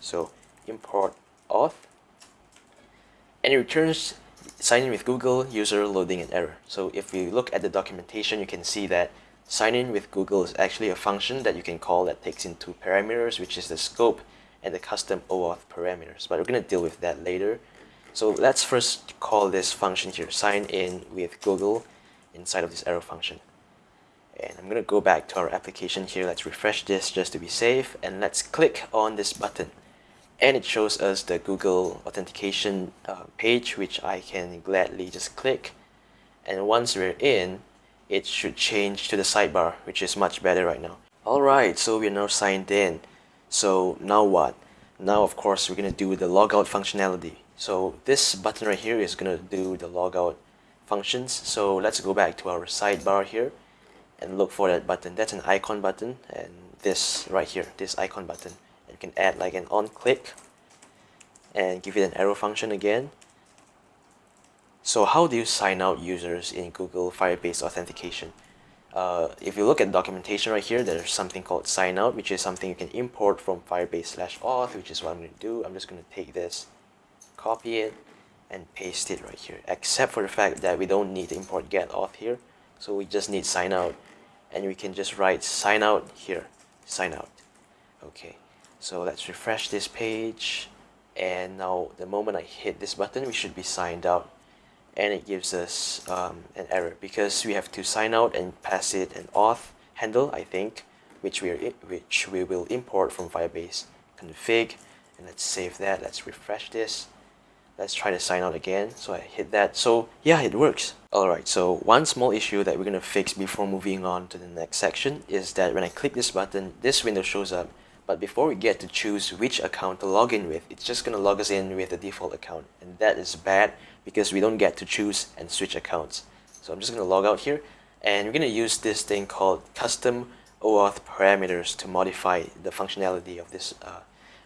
So import auth. And it returns sign in with Google user loading an error. So if we look at the documentation you can see that Sign in with Google is actually a function that you can call that takes in two parameters, which is the scope and the custom OAuth parameters. But we're going to deal with that later. So let's first call this function here, sign in with Google inside of this arrow function. And I'm going to go back to our application here. Let's refresh this just to be safe. And let's click on this button. And it shows us the Google authentication uh, page, which I can gladly just click. And once we're in, it should change to the sidebar, which is much better right now. Alright, so we're now signed in. So now what? Now of course we're going to do the logout functionality. So this button right here is going to do the logout functions. So let's go back to our sidebar here and look for that button. That's an icon button and this right here, this icon button. And you can add like an on click and give it an arrow function again so how do you sign out users in Google Firebase Authentication? Uh, if you look at documentation right here, there's something called sign out, which is something you can import from Firebase slash auth, which is what I'm going to do. I'm just going to take this, copy it, and paste it right here, except for the fact that we don't need to import get auth here. So we just need sign out, and we can just write sign out here, sign out. Okay, so let's refresh this page, and now the moment I hit this button, we should be signed out and it gives us um, an error because we have to sign out and pass it an auth handle I think which we are which we will import from Firebase config and let's save that let's refresh this let's try to sign out again. So I hit that. So yeah it works. Alright so one small issue that we're gonna fix before moving on to the next section is that when I click this button this window shows up. But before we get to choose which account to log in with it's just gonna log us in with the default account. And that is bad because we don't get to choose and switch accounts. So I'm just going to log out here. And we're going to use this thing called custom OAuth parameters to modify the functionality of this uh,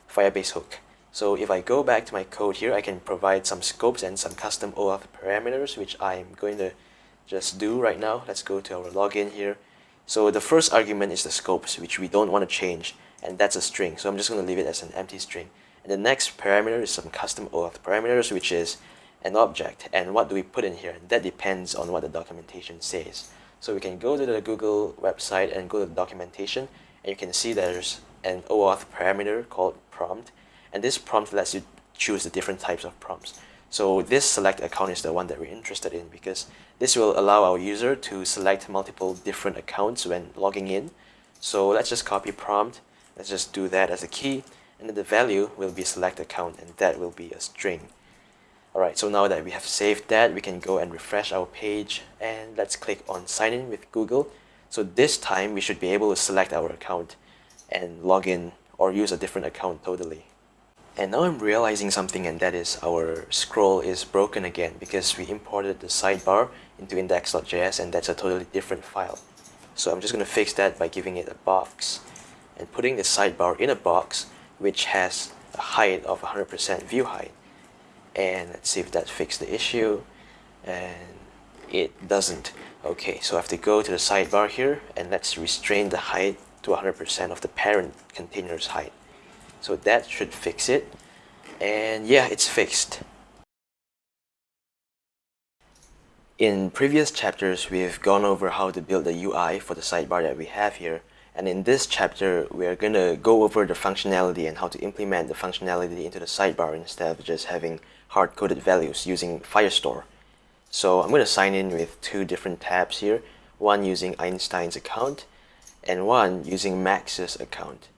Firebase hook. So if I go back to my code here, I can provide some scopes and some custom OAuth parameters, which I'm going to just do right now. Let's go to our login here. So the first argument is the scopes, which we don't want to change, and that's a string. So I'm just going to leave it as an empty string. And the next parameter is some custom OAuth parameters, which is an object and what do we put in here that depends on what the documentation says so we can go to the Google website and go to the documentation and you can see there's an OAuth parameter called prompt and this prompt lets you choose the different types of prompts. So this select account is the one that we're interested in because this will allow our user to select multiple different accounts when logging in. So let's just copy prompt. Let's just do that as a key. And then the value will be select account and that will be a string. Alright, so now that we have saved that, we can go and refresh our page and let's click on sign in with Google. So this time we should be able to select our account and log in or use a different account totally. And now I'm realizing something and that is our scroll is broken again because we imported the sidebar into index.js and that's a totally different file. So I'm just going to fix that by giving it a box and putting the sidebar in a box which has a height of 100% view height. And let's see if that fixed the issue. And it doesn't. Okay so I have to go to the sidebar here and let's restrain the height to 100% of the parent container's height so that should fix it and yeah it's fixed in previous chapters we've gone over how to build the UI for the sidebar that we have here and in this chapter, we're going to go over the functionality and how to implement the functionality into the sidebar instead of just having hard-coded values using Firestore. So I'm going to sign in with two different tabs here. one using Einstein's account and one using Max's account.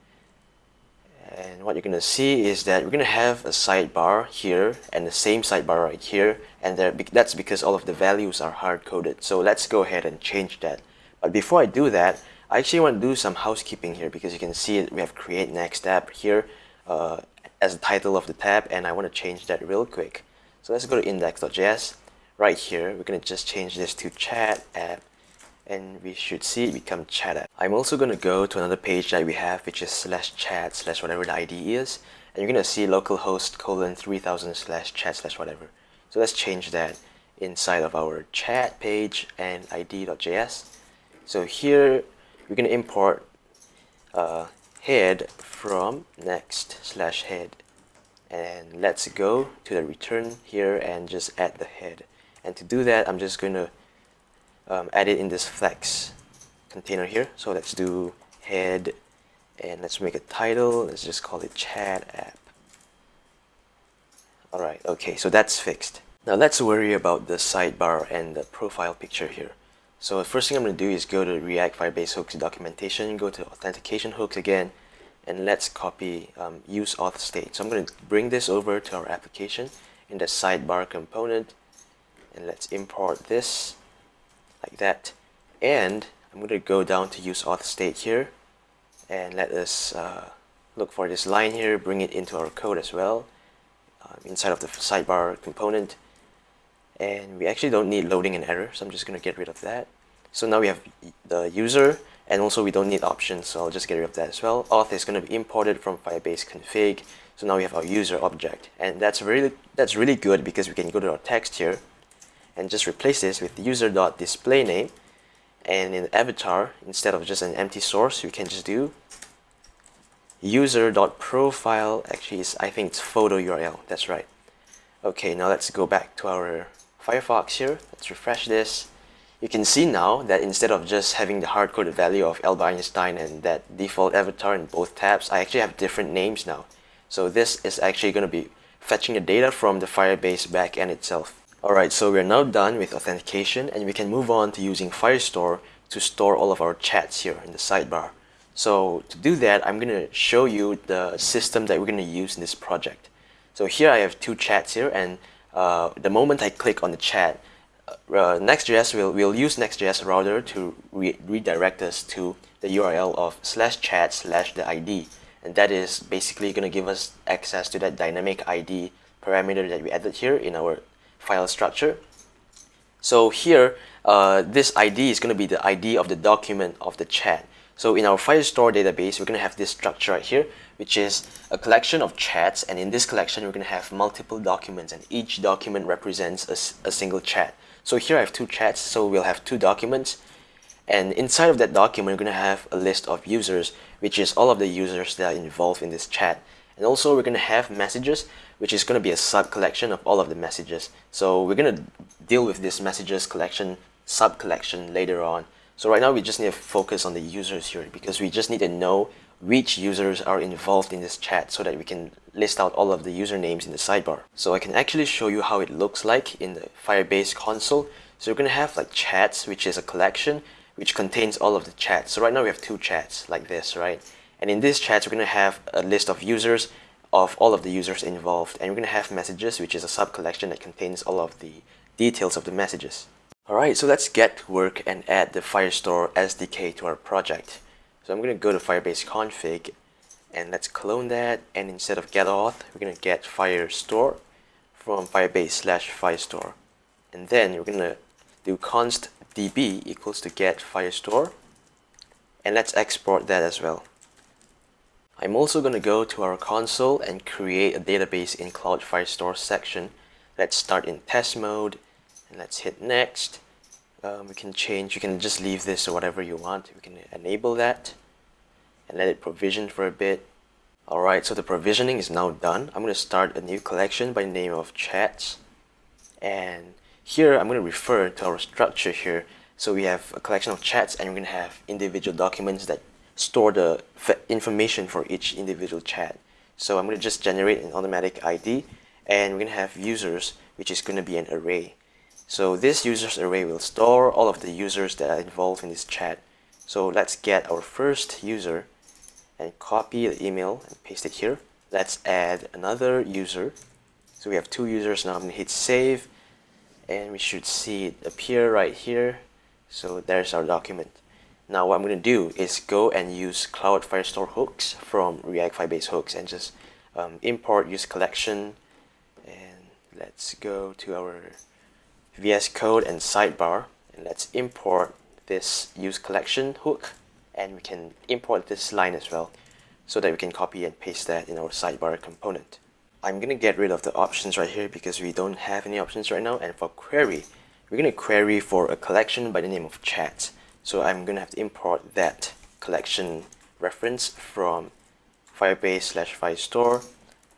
And what you're going to see is that we're going to have a sidebar here and the same sidebar right here and that's because all of the values are hard-coded. So let's go ahead and change that. But before I do that, I actually want to do some housekeeping here because you can see it, we have create next app here uh, as the title of the tab and I want to change that real quick. So let's go to index.js. Right here, we're going to just change this to chat app and we should see it become chat. I'm also going to go to another page that we have which is slash chat slash whatever the ID is and you're going to see localhost colon 3000 slash chat slash whatever. So let's change that inside of our chat page and id.js. So here we're going to import uh, head from next slash head and let's go to the return here and just add the head and to do that I'm just going to um, add it in this flex container here. So let's do head and let's make a title. Let's just call it chat app. Alright okay so that's fixed. Now let's worry about the sidebar and the profile picture here. So the first thing I'm going to do is go to React Firebase Hooks documentation go to authentication hooks again and let's copy um, use auth state. So I'm going to bring this over to our application in the sidebar component and let's import this like that. And I'm going to go down to use auth state here and let us uh, look for this line here bring it into our code as well uh, inside of the sidebar component. And we actually don't need loading and error so I'm just going to get rid of that. So now we have the user and also we don't need options so I'll just get rid of that as well. Auth is going to be imported from firebase config so now we have our user object. And that's really that's really good because we can go to our text here and just replace this with user.displayName and in avatar instead of just an empty source we can just do user.profile actually is I think it's photo URL that's right. Okay now let's go back to our Firefox here. Let's refresh this. You can see now that instead of just having the hard-coded value of Albert Einstein and that default avatar in both tabs I actually have different names now. So this is actually going to be fetching the data from the Firebase backend itself Alright, so we're now done with authentication and we can move on to using Firestore to store all of our chats here in the sidebar. So to do that, I'm going to show you the system that we're going to use in this project. So here I have two chats here and uh, the moment I click on the chat, uh, Next.js will will use Next.js router to re redirect us to the URL of slash chat slash the ID. And that is basically going to give us access to that dynamic ID parameter that we added here in our file structure. So here, uh, this ID is going to be the ID of the document of the chat. So in our Firestore database, we're going to have this structure right here, which is a collection of chats. And in this collection, we're going to have multiple documents and each document represents a, a single chat. So here I have two chats, so we'll have two documents. And inside of that document, we're going to have a list of users, which is all of the users that are involved in this chat. And also we're going to have messages, which is going to be a sub collection of all of the messages. So we're going to deal with this messages collection, sub collection later on. So right now we just need to focus on the users here because we just need to know which users are involved in this chat so that we can list out all of the usernames in the sidebar. So I can actually show you how it looks like in the Firebase console. So we're going to have like chats, which is a collection which contains all of the chats. So right now we have two chats like this, right? And in this chat, we're going to have a list of users of all of the users involved. And we're going to have messages, which is a sub-collection that contains all of the details of the messages. Alright, so let's get to work and add the Firestore SDK to our project. So I'm going to go to Firebase config and let's clone that. And instead of get auth, we're going to get Firestore from Firebase slash Firestore. And then we're going to do const db equals to get Firestore. And let's export that as well. I'm also going to go to our console and create a database in Cloud Firestore section. Let's start in test mode and let's hit next. Um, we can change, you can just leave this or whatever you want. We can enable that and let it provision for a bit. Alright, so the provisioning is now done. I'm going to start a new collection by name of chats. And here I'm going to refer to our structure here. So we have a collection of chats and we're going to have individual documents that store the information for each individual chat. So I'm going to just generate an automatic ID and we're going to have users which is going to be an array. So this users array will store all of the users that are involved in this chat. So let's get our first user and copy the email and paste it here. Let's add another user. So we have two users now. I'm going to hit save and we should see it appear right here. So there's our document. Now what I'm going to do is go and use Cloud Firestore hooks from React Firebase hooks and just um, import use collection. And let's go to our VS Code and sidebar. And let's import this use collection hook. And we can import this line as well so that we can copy and paste that in our sidebar component. I'm going to get rid of the options right here because we don't have any options right now. And for query we're going to query for a collection by the name of chat so I'm going to have to import that collection reference from Firebase slash Firestore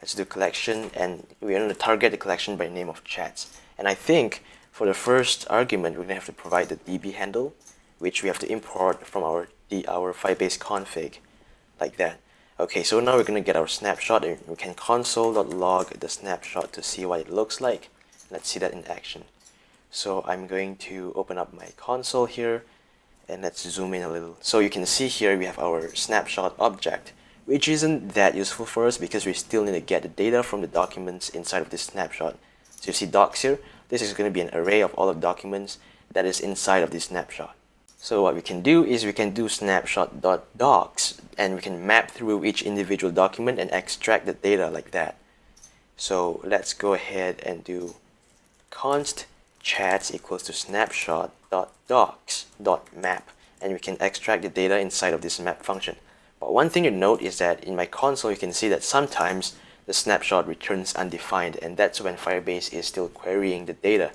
let's do collection and we're going to target the collection by name of chats and I think for the first argument, we're going to have to provide the DB handle, which we have to import from our, the, our Firebase config, like that. Okay, so now we're going to get our snapshot and we can console.log the snapshot to see what it looks like. Let's see that in action. So I'm going to open up my console here and let's zoom in a little. So you can see here we have our snapshot object, which isn't that useful for us because we still need to get the data from the documents inside of this snapshot. So you see docs here, this is going to be an array of all the documents that is inside of this snapshot. So what we can do is we can do snapshot.docs and we can map through each individual document and extract the data like that. So let's go ahead and do const chats equals to snapshot.docs.map and we can extract the data inside of this map function. But one thing to note is that in my console you can see that sometimes the snapshot returns undefined and that's when Firebase is still querying the data.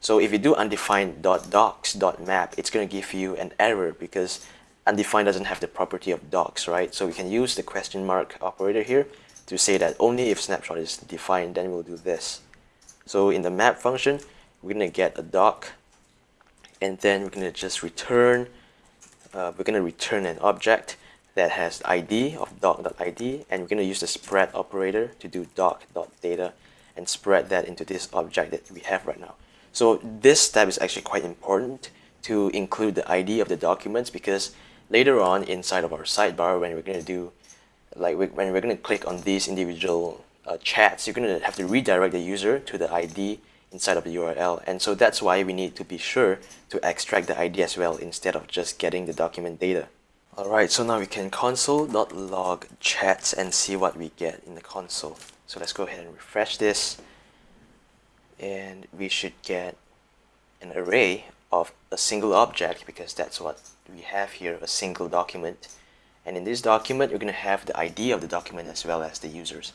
So if you do undefined .docs.map, it's going to give you an error because undefined doesn't have the property of docs, right? So we can use the question mark operator here to say that only if snapshot is defined, then we'll do this. So in the map function, we're going to get a doc and then we're going to just return, uh, we're going to return an object that has id of doc.id and we're going to use the spread operator to do doc.data and spread that into this object that we have right now. So this step is actually quite important to include the ID of the documents because later on inside of our sidebar when we're going to do like when we're going to click on these individual uh, chats you're going to have to redirect the user to the ID inside of the URL and so that's why we need to be sure to extract the ID as well instead of just getting the document data. Alright, so now we can console.log chats and see what we get in the console. So let's go ahead and refresh this. And we should get an array of a single object because that's what we have here, a single document. And in this document, you're going to have the ID of the document as well as the users.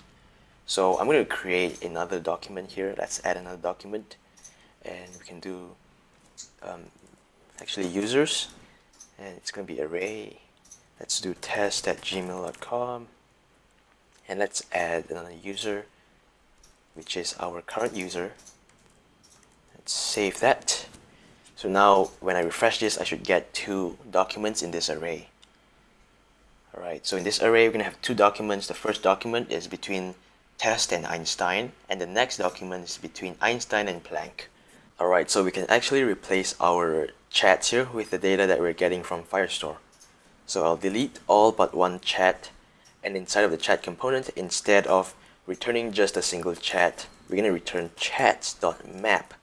So I'm going to create another document here. Let's add another document. And we can do um, actually users. And it's going to be array let's do test at gmail.com and let's add another user which is our current user let's save that so now when I refresh this I should get two documents in this array alright so in this array we're gonna have two documents the first document is between test and Einstein and the next document is between Einstein and Planck. Alright so we can actually replace our chats here with the data that we're getting from Firestore. So I'll delete all but one chat and inside of the chat component, instead of returning just a single chat, we're going to return chats.map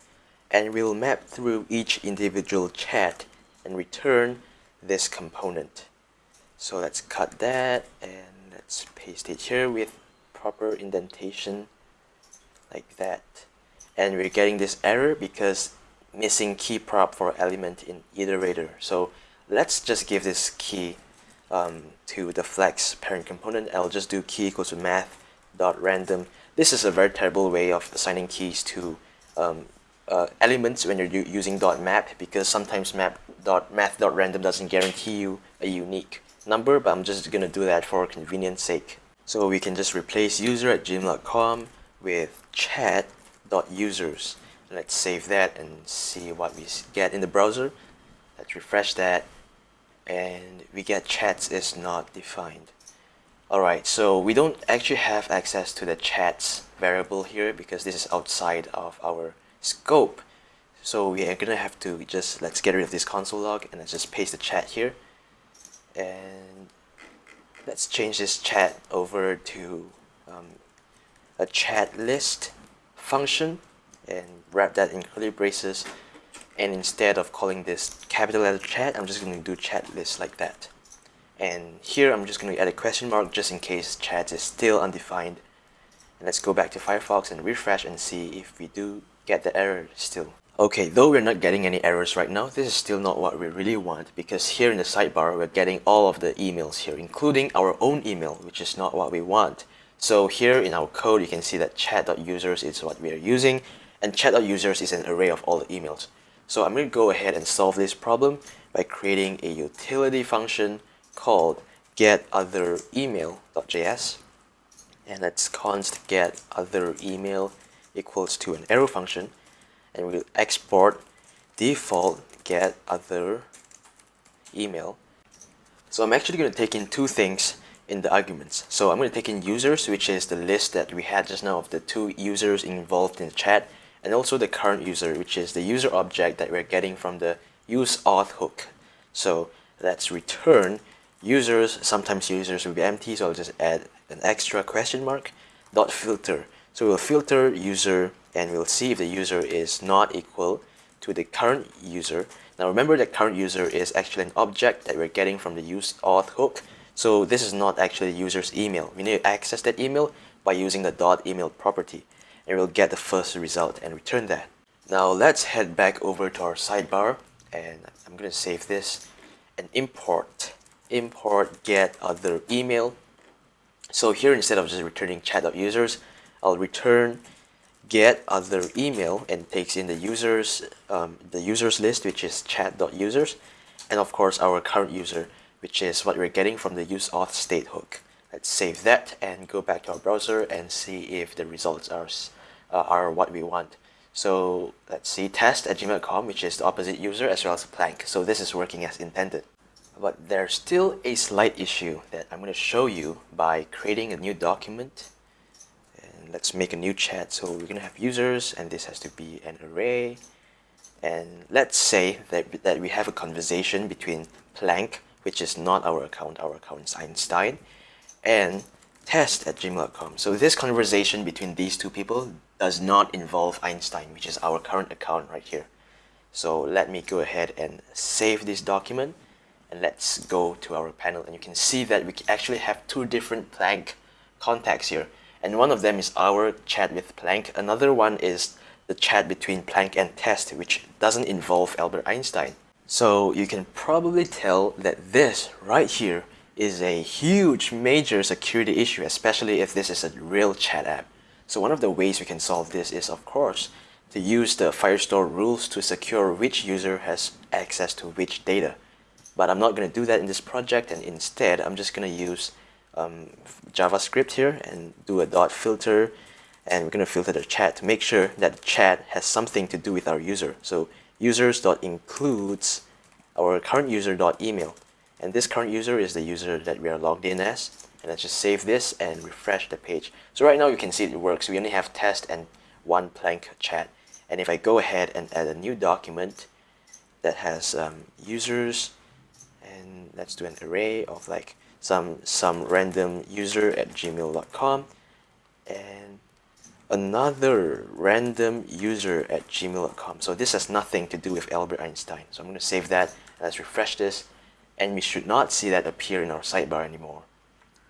and we'll map through each individual chat and return this component. So let's cut that and let's paste it here with proper indentation like that. And we're getting this error because missing key prop for element in iterator. So let's just give this key um, to the flex parent component. I'll just do key equals to math dot random. This is a very terrible way of assigning keys to um, uh, elements when you're using dot map because sometimes map dot math dot random doesn't guarantee you a unique number, but I'm just gonna do that for convenience sake. So we can just replace user at gmail.com with chat dot users. Let's save that and see what we get in the browser. Let's refresh that and we get chats is not defined. Alright, so we don't actually have access to the chats variable here because this is outside of our scope. So we are gonna have to just, let's get rid of this console log and let's just paste the chat here. And let's change this chat over to um, a chat list function and wrap that in curly braces. And instead of calling this capital letter chat I'm just going to do chat list like that. And here I'm just going to add a question mark just in case chat is still undefined. And let's go back to Firefox and refresh and see if we do get the error still okay though we're not getting any errors right now this is still not what we really want because here in the sidebar we're getting all of the emails here including our own email which is not what we want. So here in our code you can see that chat.users is what we are using and chat.users is an array of all the emails. So I'm going to go ahead and solve this problem by creating a utility function called getOtherEmail.js and let's const get other email equals to an arrow function and we'll export default get other email so I'm actually going to take in two things in the arguments so I'm going to take in users which is the list that we had just now of the two users involved in the chat and also the current user, which is the user object that we're getting from the use auth hook. So let's return users, sometimes users will be empty, so I'll just add an extra question mark, dot filter. So we'll filter user and we'll see if the user is not equal to the current user. Now remember that current user is actually an object that we're getting from the use auth hook. So this is not actually the user's email. We need to access that email by using the dot email property and we'll get the first result and return that. Now let's head back over to our sidebar and I'm going to save this and import import get other email. So here instead of just returning chat.users, I'll return get other email and takes in the users um, the users list which is chat.users and of course our current user which is what we're getting from the use auth state hook. Let's save that and go back to our browser and see if the results are uh, are what we want. So let's see test at gmail.com, which is the opposite user as well as Plank. So this is working as intended. But there's still a slight issue that I'm going to show you by creating a new document. Let's make a new chat. So we're going to have users and this has to be an array. And let's say that, that we have a conversation between Plank, which is not our account, our account is Einstein, and test at gmail.com. So this conversation between these two people does not involve Einstein, which is our current account right here. So let me go ahead and save this document and let's go to our panel and you can see that we actually have two different Plank contacts here and one of them is our chat with Plank another one is the chat between Plank and Test which doesn't involve Albert Einstein. So you can probably tell that this right here is a huge major security issue especially if this is a real chat app. So one of the ways we can solve this is, of course, to use the Firestore rules to secure which user has access to which data. But I'm not going to do that in this project, and instead, I'm just going to use um, JavaScript here and do a dot filter, and we're going to filter the chat to make sure that the chat has something to do with our user. So users dot includes our current user dot email, and this current user is the user that we are logged in as. And let's just save this and refresh the page. So right now you can see it works. We only have test and one plank chat. And if I go ahead and add a new document that has um, users and let's do an array of like some some random user at gmail.com and another random user at gmail.com so this has nothing to do with Albert Einstein so I'm going to save that let's refresh this and we should not see that appear in our sidebar anymore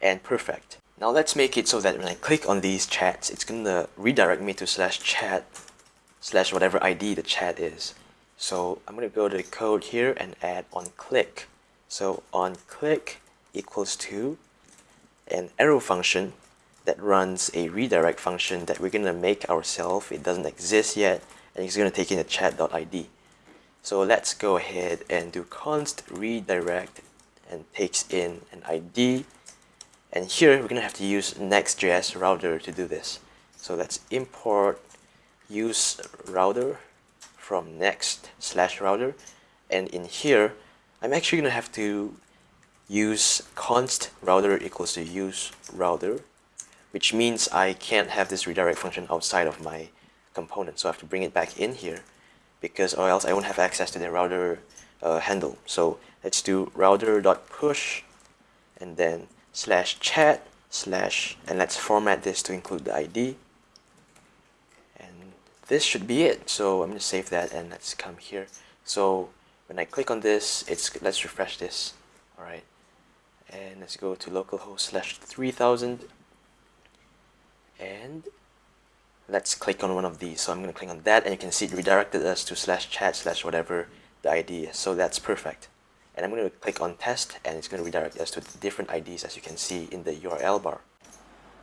and perfect. Now let's make it so that when I click on these chats, it's gonna redirect me to slash chat slash whatever ID the chat is. So I'm gonna go to the code here and add on click. So on click equals to an arrow function that runs a redirect function that we're gonna make ourselves. It doesn't exist yet, and it's gonna take in a chat.id. So let's go ahead and do const redirect and takes in an ID and here we're going to have to use Next.js router to do this. So let's import use router from next slash router. And in here, I'm actually going to have to use const router equals to use router, which means I can't have this redirect function outside of my component. So I have to bring it back in here. because or else I won't have access to the router uh, handle. So let's do router.push and then slash chat slash and let's format this to include the ID and this should be it so I'm gonna save that and let's come here so when I click on this it's let's refresh this alright and let's go to localhost slash 3000 and let's click on one of these so I'm gonna click on that and you can see it redirected us to slash chat slash whatever the ID so that's perfect and I'm going to click on test and it's going to redirect us to different IDs as you can see in the URL bar.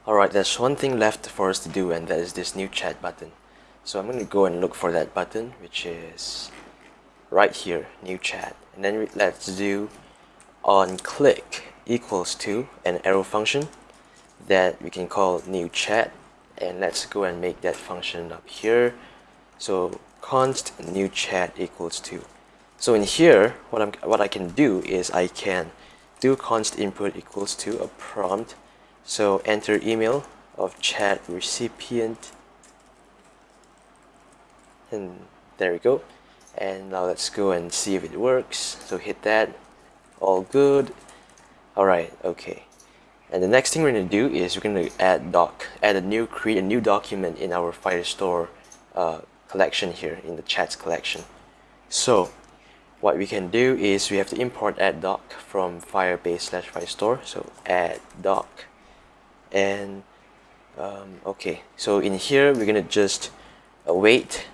Alright, there's one thing left for us to do and that is this new chat button. So I'm going to go and look for that button which is right here, new chat. And then let's do on click equals to an arrow function that we can call new chat and let's go and make that function up here. So const new chat equals to so in here, what, I'm, what I can do is I can do const input equals to a prompt. So enter email of chat recipient. And there we go. And now let's go and see if it works. So hit that. All good. Alright, okay. And the next thing we're to do is we're going to add doc, add a new, create a new document in our Firestore uh, collection here, in the chats collection. So what we can do is we have to import add doc from firebase slash firestore. So add doc. And um, okay. So in here we're gonna just await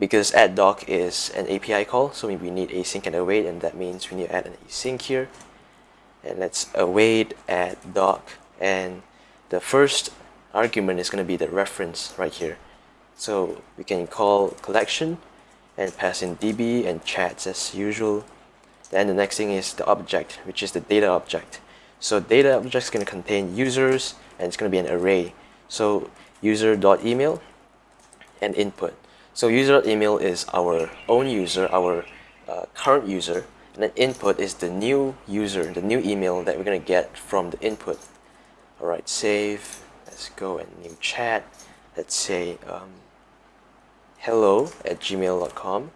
because add doc is an API call. So we need async and await and that means we need to add an async here and let's await add doc and the first argument is going to be the reference right here. So we can call collection and pass in db and chats as usual. Then the next thing is the object which is the data object. So data object is going to contain users and it's going to be an array. So user.email and input. So user.email is our own user our uh, current user and then input is the new user the new email that we're going to get from the input. Alright save let's go and new chat. Let's say um, hello at gmail.com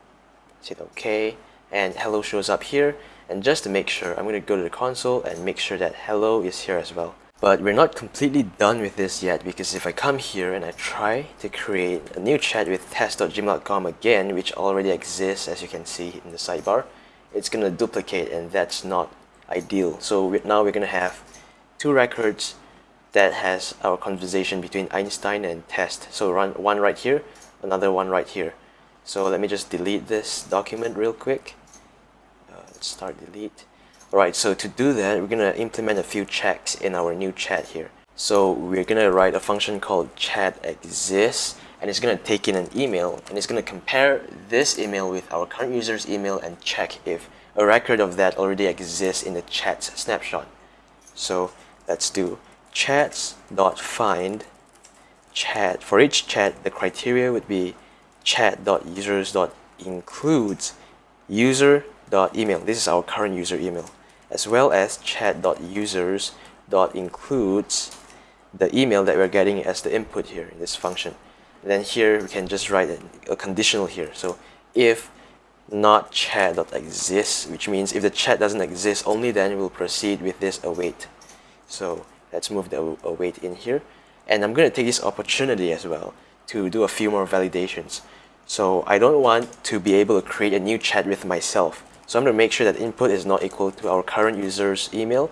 hit OK and hello shows up here. And just to make sure I'm going to go to the console and make sure that hello is here as well. But we're not completely done with this yet because if I come here and I try to create a new chat with test.gmail.com again which already exists as you can see in the sidebar it's going to duplicate and that's not ideal so now we're going to have two records that has our conversation between Einstein and test so run one right here another one right here. So let me just delete this document real quick. Uh, let's start delete. Alright, so to do that, we're going to implement a few checks in our new chat here. So we're going to write a function called chat exists and it's going to take in an email and it's going to compare this email with our current user's email and check if a record of that already exists in the chat snapshot. So let's do chats.find chat. For each chat, the criteria would be chat.users.includes user.email. This is our current user email, as well as chat.users.includes the email that we're getting as the input here in this function. Then here we can just write a conditional here. So if not chat.exists, which means if the chat doesn't exist, only then we'll proceed with this await. So let's move the await in here. And I'm going to take this opportunity as well to do a few more validations. So I don't want to be able to create a new chat with myself. So I'm going to make sure that input is not equal to our current user's email.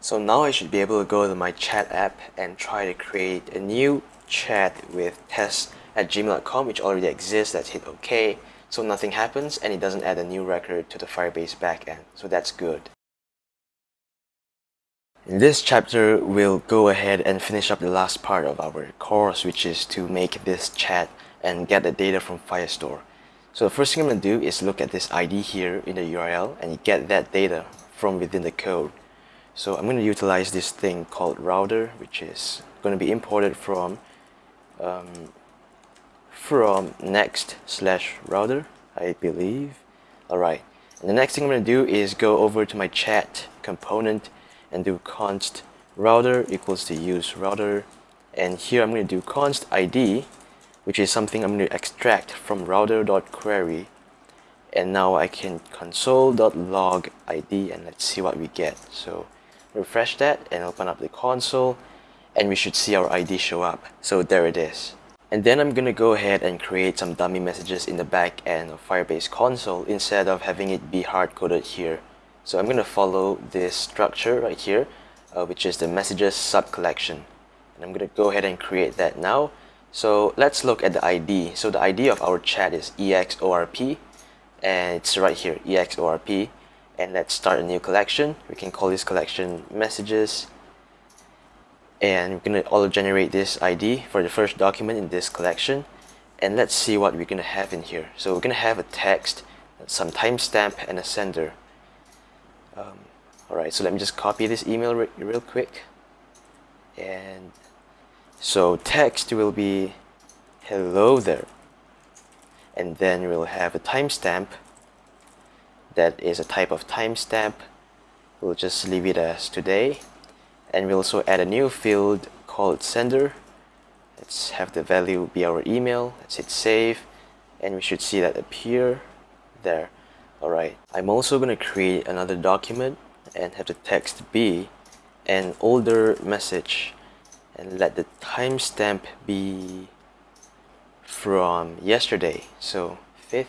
So now I should be able to go to my chat app and try to create a new chat with test at gmail.com which already exists. Let's hit OK. So nothing happens and it doesn't add a new record to the Firebase backend. So that's good. In this chapter, we'll go ahead and finish up the last part of our course, which is to make this chat and get the data from Firestore. So the first thing I'm going to do is look at this ID here in the URL and get that data from within the code. So I'm going to utilize this thing called router, which is going to be imported from um, from next slash router, I believe. Alright, and the next thing I'm going to do is go over to my chat component and do const router equals to use router. And here I'm going to do const id which is something I'm going to extract from router.query and now I can console.log ID and let's see what we get. So refresh that and open up the console and we should see our ID show up. So there it is. And then I'm gonna go ahead and create some dummy messages in the back end of Firebase console instead of having it be hard-coded here. So I'm gonna follow this structure right here uh, which is the messages sub collection and I'm gonna go ahead and create that now. So let's look at the ID so the ID of our chat is EXORP and it's right here exorp and let's start a new collection. We can call this collection messages and we're going to auto generate this ID for the first document in this collection. And let's see what we're going to have in here. So we're going to have a text some timestamp and a sender. Um, alright so let me just copy this email re real quick. And so text will be hello there. And then we'll have a timestamp that is a type of timestamp. We'll just leave it as today and we'll also add a new field called sender. Let's have the value be our email. Let's hit save. And we should see that appear there. Alright I'm also going to create another document and have the text be an older message and let the timestamp be from yesterday. So 5th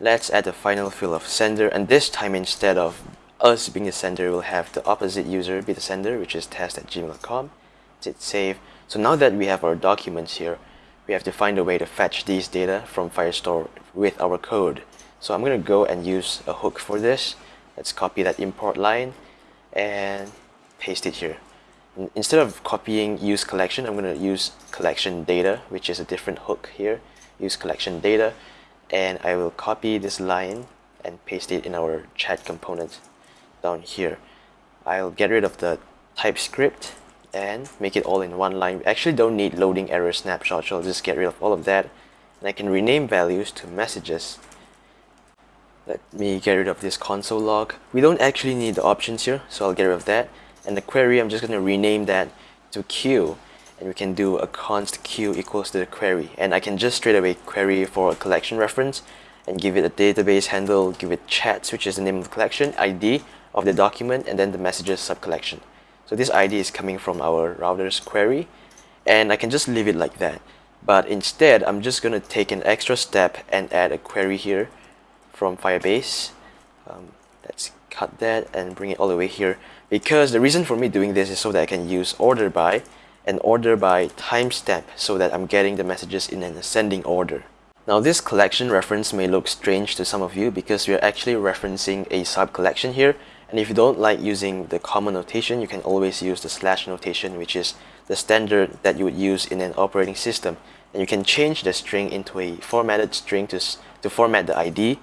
let's add the final field of sender and this time instead of us being the sender we'll have the opposite user be the sender which is test at gmail.com hit save. So now that we have our documents here we have to find a way to fetch these data from Firestore with our code. So I'm gonna go and use a hook for this. Let's copy that import line and paste it here. Instead of copying use collection, I'm going to use collection data, which is a different hook here. Use collection data, and I will copy this line and paste it in our chat component down here. I'll get rid of the TypeScript and make it all in one line. We actually don't need loading error snapshot, so I'll just get rid of all of that. And I can rename values to messages. Let me get rid of this console log. We don't actually need the options here, so I'll get rid of that and the query I'm just going to rename that to queue and we can do a const queue equals to the query and I can just straight away query for a collection reference and give it a database handle, give it chats which is the name of the collection, ID of the document and then the messages subcollection. So this ID is coming from our router's query and I can just leave it like that. But instead, I'm just going to take an extra step and add a query here from Firebase. Um, let's cut that and bring it all the way here because the reason for me doing this is so that I can use order by and order by timestamp so that I'm getting the messages in an ascending order. Now this collection reference may look strange to some of you because we are actually referencing a sub-collection here and if you don't like using the comma notation you can always use the slash notation which is the standard that you would use in an operating system and you can change the string into a formatted string to, to format the ID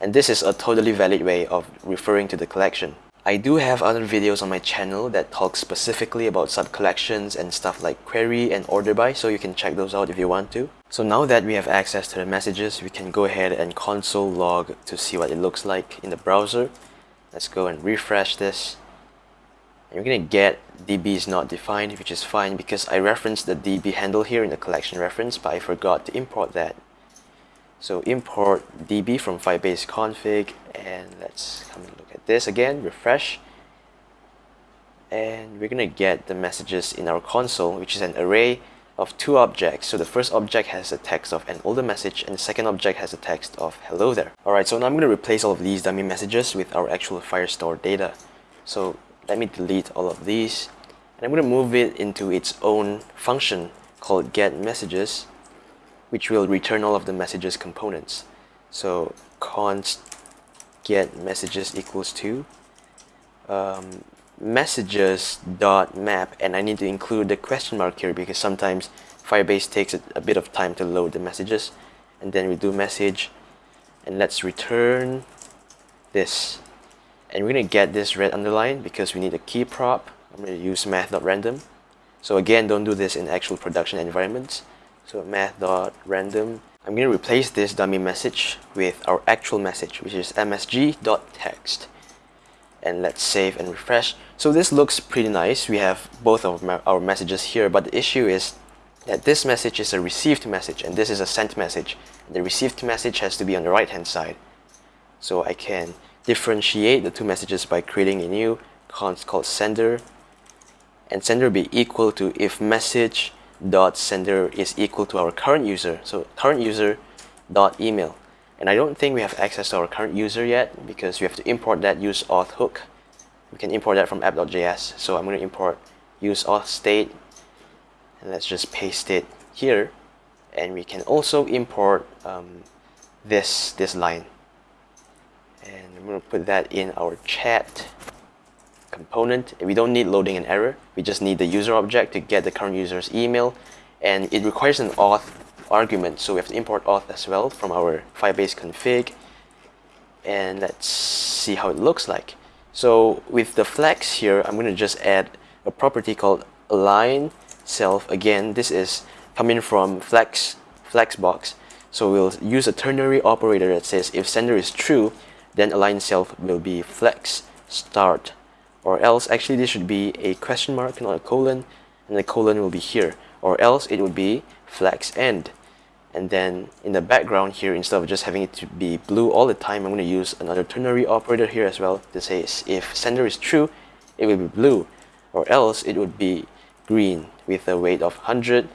and this is a totally valid way of referring to the collection. I do have other videos on my channel that talk specifically about sub-collections and stuff like query and order by, so you can check those out if you want to. So now that we have access to the messages, we can go ahead and console log to see what it looks like in the browser. Let's go and refresh this. And you're gonna get db is not defined, which is fine because I referenced the db handle here in the collection reference, but I forgot to import that. So import db from Firebase config and let's come and look at this again, refresh. And we're gonna get the messages in our console, which is an array of two objects. So the first object has a text of an older message and the second object has a text of hello there. Alright, so now I'm gonna replace all of these dummy messages with our actual Firestore data. So let me delete all of these and I'm gonna move it into its own function called get messages which will return all of the messages components. So const get messages equals to um, messages dot map and I need to include the question mark here because sometimes Firebase takes a, bit of time to load the messages and then we do message and let's return this and we're gonna get this red underline because we need a key prop I'm gonna use math.random so again don't do this in actual production environments so math.random. I'm going to replace this dummy message with our actual message, which is msg.text. And let's save and refresh. So this looks pretty nice. We have both of our messages here, but the issue is that this message is a received message and this is a sent message. The received message has to be on the right hand side. So I can differentiate the two messages by creating a new const called sender and sender will be equal to if message dot sender is equal to our current user so current user dot email and I don't think we have access to our current user yet because we have to import that use auth hook. We can import that from app.js so I'm going to import use auth state. And let's just paste it here. And we can also import um, this this line. And I'm going to put that in our chat component. We don't need loading an error. We just need the user object to get the current user's email. And it requires an auth argument. So we have to import auth as well from our firebase config and let's see how it looks like. So with the flex here I'm going to just add a property called align self. Again this is coming from flex flexbox so we'll use a ternary operator that says if sender is true then align self will be flex start. Or else actually this should be a question mark not a colon and the colon will be here. Or else it would be flex end and then in the background here instead of just having it to be blue all the time I'm going to use another ternary operator here as well to say if sender is true it will be blue. Or else it would be green with a weight of 100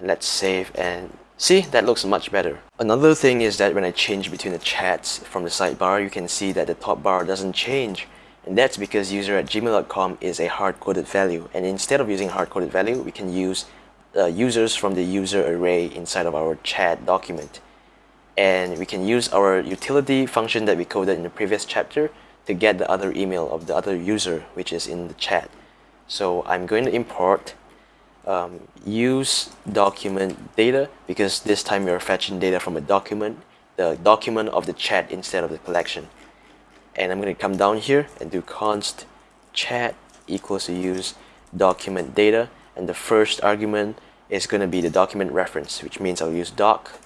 let's save and see that looks much better. Another thing is that when I change between the chats from the sidebar you can see that the top bar doesn't change. And that's because user at gmail.com is a hard-coded value. And instead of using hard-coded value we can use uh, users from the user array inside of our chat document. And we can use our utility function that we coded in the previous chapter to get the other email of the other user which is in the chat. So I'm going to import um, use document data because this time we are fetching data from a document the document of the chat instead of the collection. And I'm going to come down here and do const chat equals to use document data and the first argument is going to be the document reference which means I'll use doc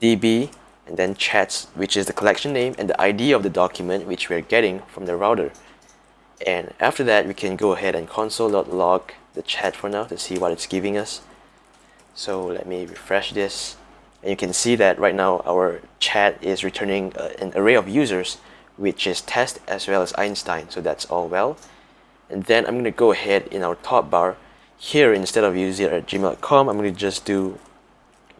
db and then chats which is the collection name and the ID of the document which we're getting from the router. And after that we can go ahead and console.log the chat for now to see what it's giving us. So let me refresh this. And you can see that right now our chat is returning uh, an array of users which is test as well as Einstein. So that's all well. And then I'm going to go ahead in our top bar here instead of using it at gmail.com I'm going to just do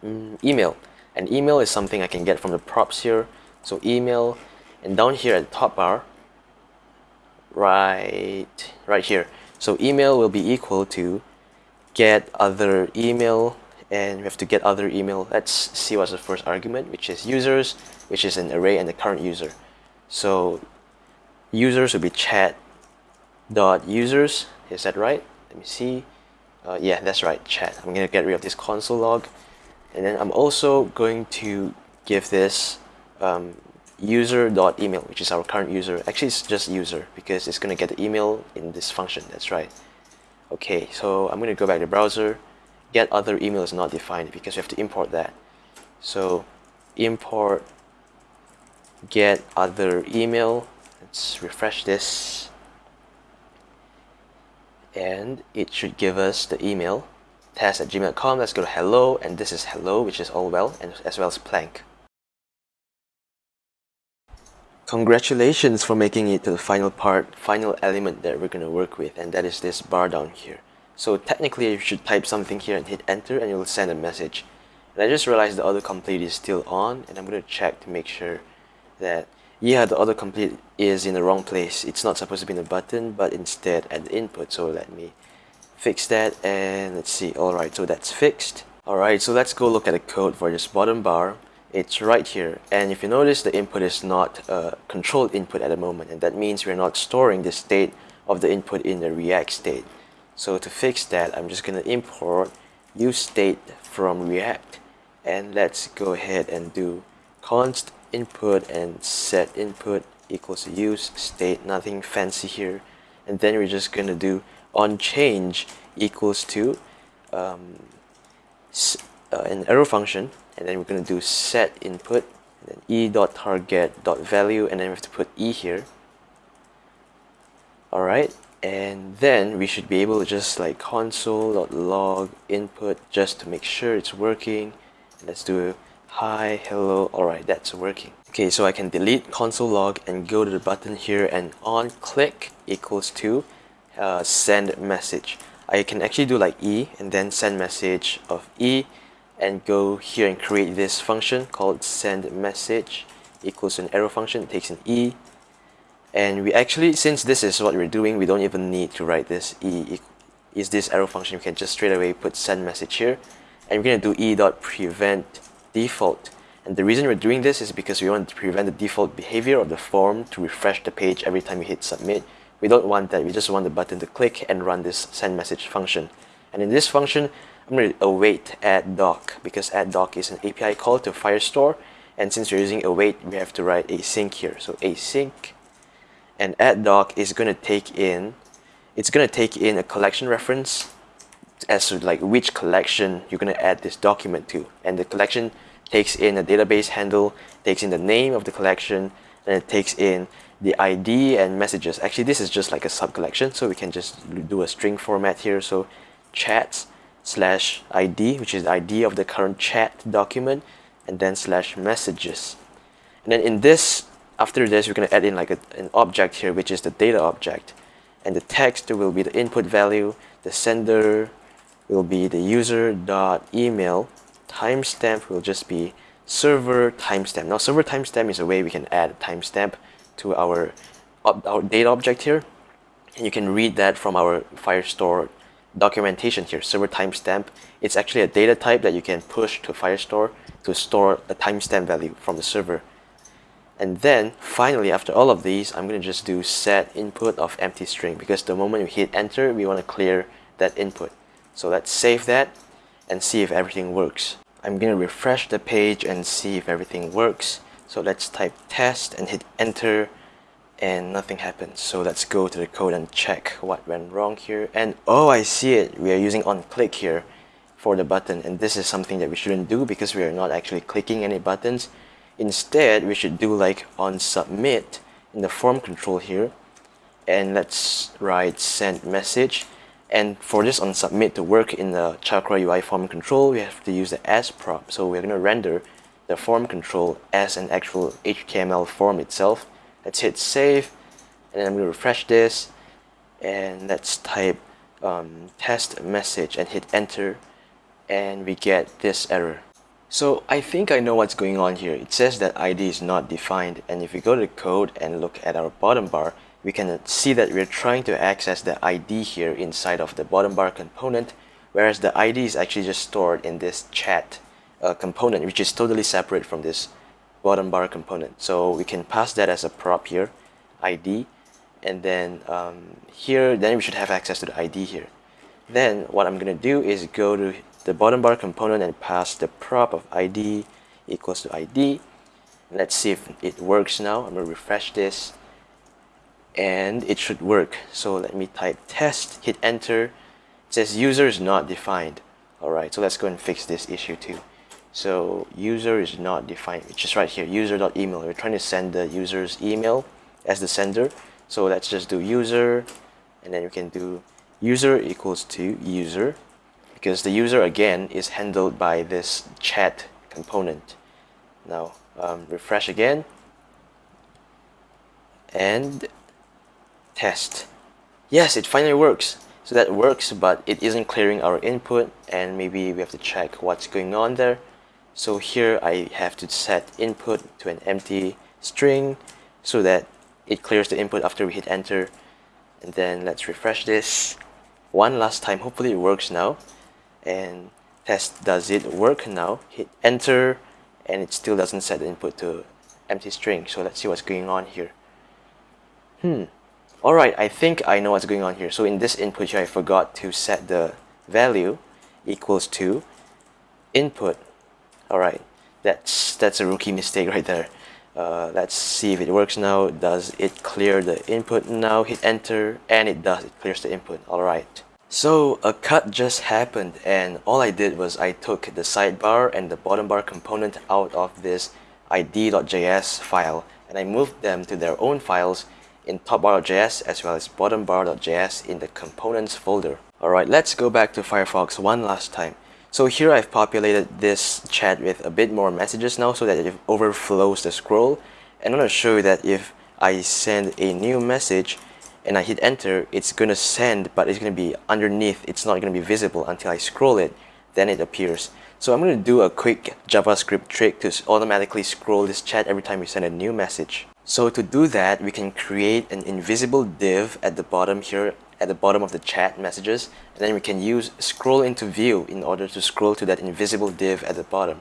um, email. And email is something I can get from the props here. So email and down here at the top bar right right here. So email will be equal to get other email and we have to get other email. Let's see what's the first argument which is users which is an array and the current user. So users will be chat dot users is that right? Let me see uh, yeah that's right chat. I'm gonna get rid of this console log. And then I'm also going to give this um, user dot email which is our current user. Actually it's just user because it's gonna get the email in this function. That's right. Okay so I'm gonna go back to browser. Get other email is not defined because we have to import that. So import get other email. Let's refresh this and it should give us the email test at gmail.com let's go to hello and this is hello which is all well and as well as plank. Congratulations for making it to the final part final element that we're going to work with and that is this bar down here. So technically you should type something here and hit enter and it will send a message. And I just realized the autocomplete is still on and I'm going to check to make sure that yeah the autocomplete is in the wrong place. It's not supposed to be in the button but instead at the input so let me fix that and let's see. Alright so that's fixed. Alright so let's go look at the code for this bottom bar. It's right here. And if you notice the input is not a controlled input at the moment and that means we're not storing the state of the input in the react state. So to fix that I'm just gonna import use state from react and let's go ahead and do const input and set input equals use state nothing fancy here. And then we're just going to do on change equals to um, uh, an arrow function. And then we're going to do set input and then e dot target dot value and then we have to put e here. Alright and then we should be able to just like console dot log input just to make sure it's working. Let's do hi hello. Alright that's working. Okay so I can delete console log and go to the button here and on click equals to uh, send message. I can actually do like E and then send message of E and go here and create this function called send message equals an arrow function it takes an E. And we actually since this is what we're doing we don't even need to write this E is this arrow function. We can just straight away put send message here. And we're going to do E dot prevent default and the reason we're doing this is because we want to prevent the default behavior of the form to refresh the page every time you hit submit we don't want that. We just want the button to click and run this send message function. And in this function, I'm going to await add doc because add doc is an API call to Firestore. And since we're using await, we have to write async here. So async and add doc is going to take in, it's going to take in a collection reference as to like which collection you're going to add this document to. And the collection takes in a database handle, takes in the name of the collection, and it takes in the ID and messages. Actually, this is just like a sub collection, so we can just do a string format here. So chats slash ID, which is the ID of the current chat document, and then slash messages. And then in this, after this, we're going to add in like a, an object here, which is the data object. And the text will be the input value, the sender will be the user dot email, timestamp will just be server timestamp. Now server timestamp is a way we can add a timestamp to our, our data object here. And you can read that from our Firestore documentation here, server timestamp. It's actually a data type that you can push to Firestore to store a timestamp value from the server. And then finally, after all of these, I'm going to just do set input of empty string because the moment you hit enter, we want to clear that input. So let's save that and see if everything works. I'm going to refresh the page and see if everything works. So let's type test and hit enter and nothing happens. So let's go to the code and check what went wrong here. And oh, I see it. We are using on click here for the button. And this is something that we shouldn't do because we are not actually clicking any buttons. Instead, we should do like on submit in the form control here. And let's write send message. And for this on submit to work in the Chakra UI form control, we have to use the as prop. So we're going to render the form control as an actual HTML form itself. Let's hit save and then I'm going to refresh this and let's type um, test message and hit enter and we get this error. So I think I know what's going on here. It says that ID is not defined and if we go to the code and look at our bottom bar we can see that we're trying to access the ID here inside of the bottom bar component whereas the ID is actually just stored in this chat uh, component which is totally separate from this bottom bar component. So we can pass that as a prop here, ID, and then um, here, then we should have access to the ID here. Then what I'm going to do is go to the bottom bar component and pass the prop of ID equals to ID. Let's see if it works now. I'm to refresh this and it should work. So let me type test, hit enter. It says user is not defined. Alright, so let's go and fix this issue too. So user is not defined, it's just right here, user.email. We're trying to send the user's email as the sender. So let's just do user, and then we can do user equals to user, because the user again is handled by this chat component. Now um, refresh again, and test. Yes, it finally works. So that works, but it isn't clearing our input, and maybe we have to check what's going on there. So here I have to set input to an empty string so that it clears the input after we hit enter. And then let's refresh this one last time. Hopefully it works now. And test does it work now. Hit enter and it still doesn't set the input to empty string. So let's see what's going on here. Hmm. Alright, I think I know what's going on here. So in this input here, I forgot to set the value equals to input Alright, that's, that's a rookie mistake right there. Uh, let's see if it works now. Does it clear the input now? Hit enter and it does. It clears the input. Alright. So a cut just happened and all I did was I took the sidebar and the bottom bar component out of this id.js file and I moved them to their own files in topbar.js as well as bottombar.js in the components folder. Alright, let's go back to Firefox one last time. So here I've populated this chat with a bit more messages now so that it overflows the scroll. And I'm to show you that if I send a new message and I hit enter, it's going to send, but it's going to be underneath. It's not going to be visible until I scroll it, then it appears. So I'm going to do a quick JavaScript trick to automatically scroll this chat every time we send a new message. So to do that, we can create an invisible div at the bottom here at the bottom of the chat messages and then we can use scroll into view in order to scroll to that invisible div at the bottom.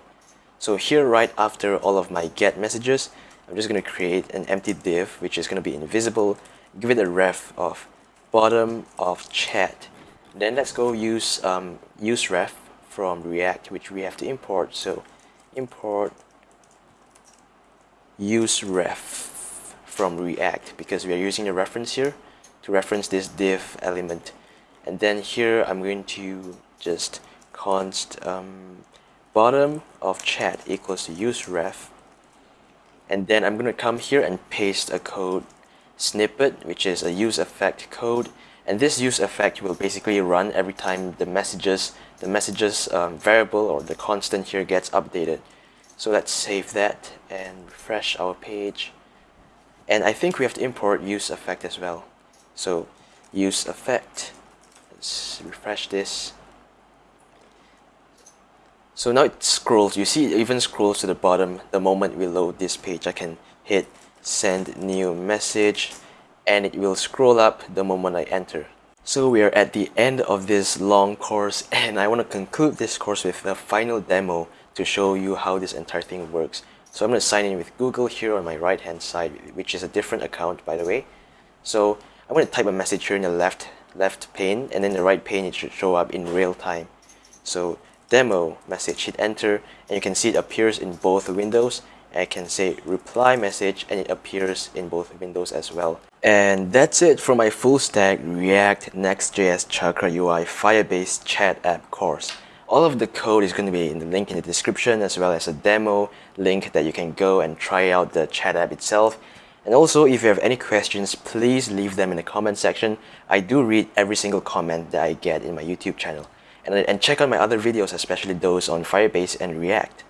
So here right after all of my get messages, I'm just going to create an empty div which is going to be invisible, give it a ref of bottom of chat. Then let's go use um, use ref from React which we have to import. So import use ref from React because we are using a reference here to reference this div element. And then here I'm going to just const um, bottom of chat equals to use ref. And then I'm going to come here and paste a code snippet which is a use effect code. And this use effect will basically run every time the messages the messages um, variable or the constant here gets updated. So let's save that and refresh our page and I think we have to import use effect as well. So use effect. Let's refresh this. So now it scrolls. You see it even scrolls to the bottom the moment we load this page. I can hit send new message and it will scroll up the moment I enter. So we are at the end of this long course and I want to conclude this course with a final demo to show you how this entire thing works so I'm going to sign in with Google here on my right hand side which is a different account by the way so I'm going to type a message here in the left left pane and then the right pane it should show up in real time. So demo message, hit enter and you can see it appears in both windows. I can say reply message and it appears in both windows as well. And that's it for my full stack React Next.js Chakra UI Firebase chat app course. All of the code is going to be in the link in the description as well as a demo link that you can go and try out the chat app itself and also, if you have any questions, please leave them in the comment section. I do read every single comment that I get in my YouTube channel. And, and check out my other videos, especially those on Firebase and React.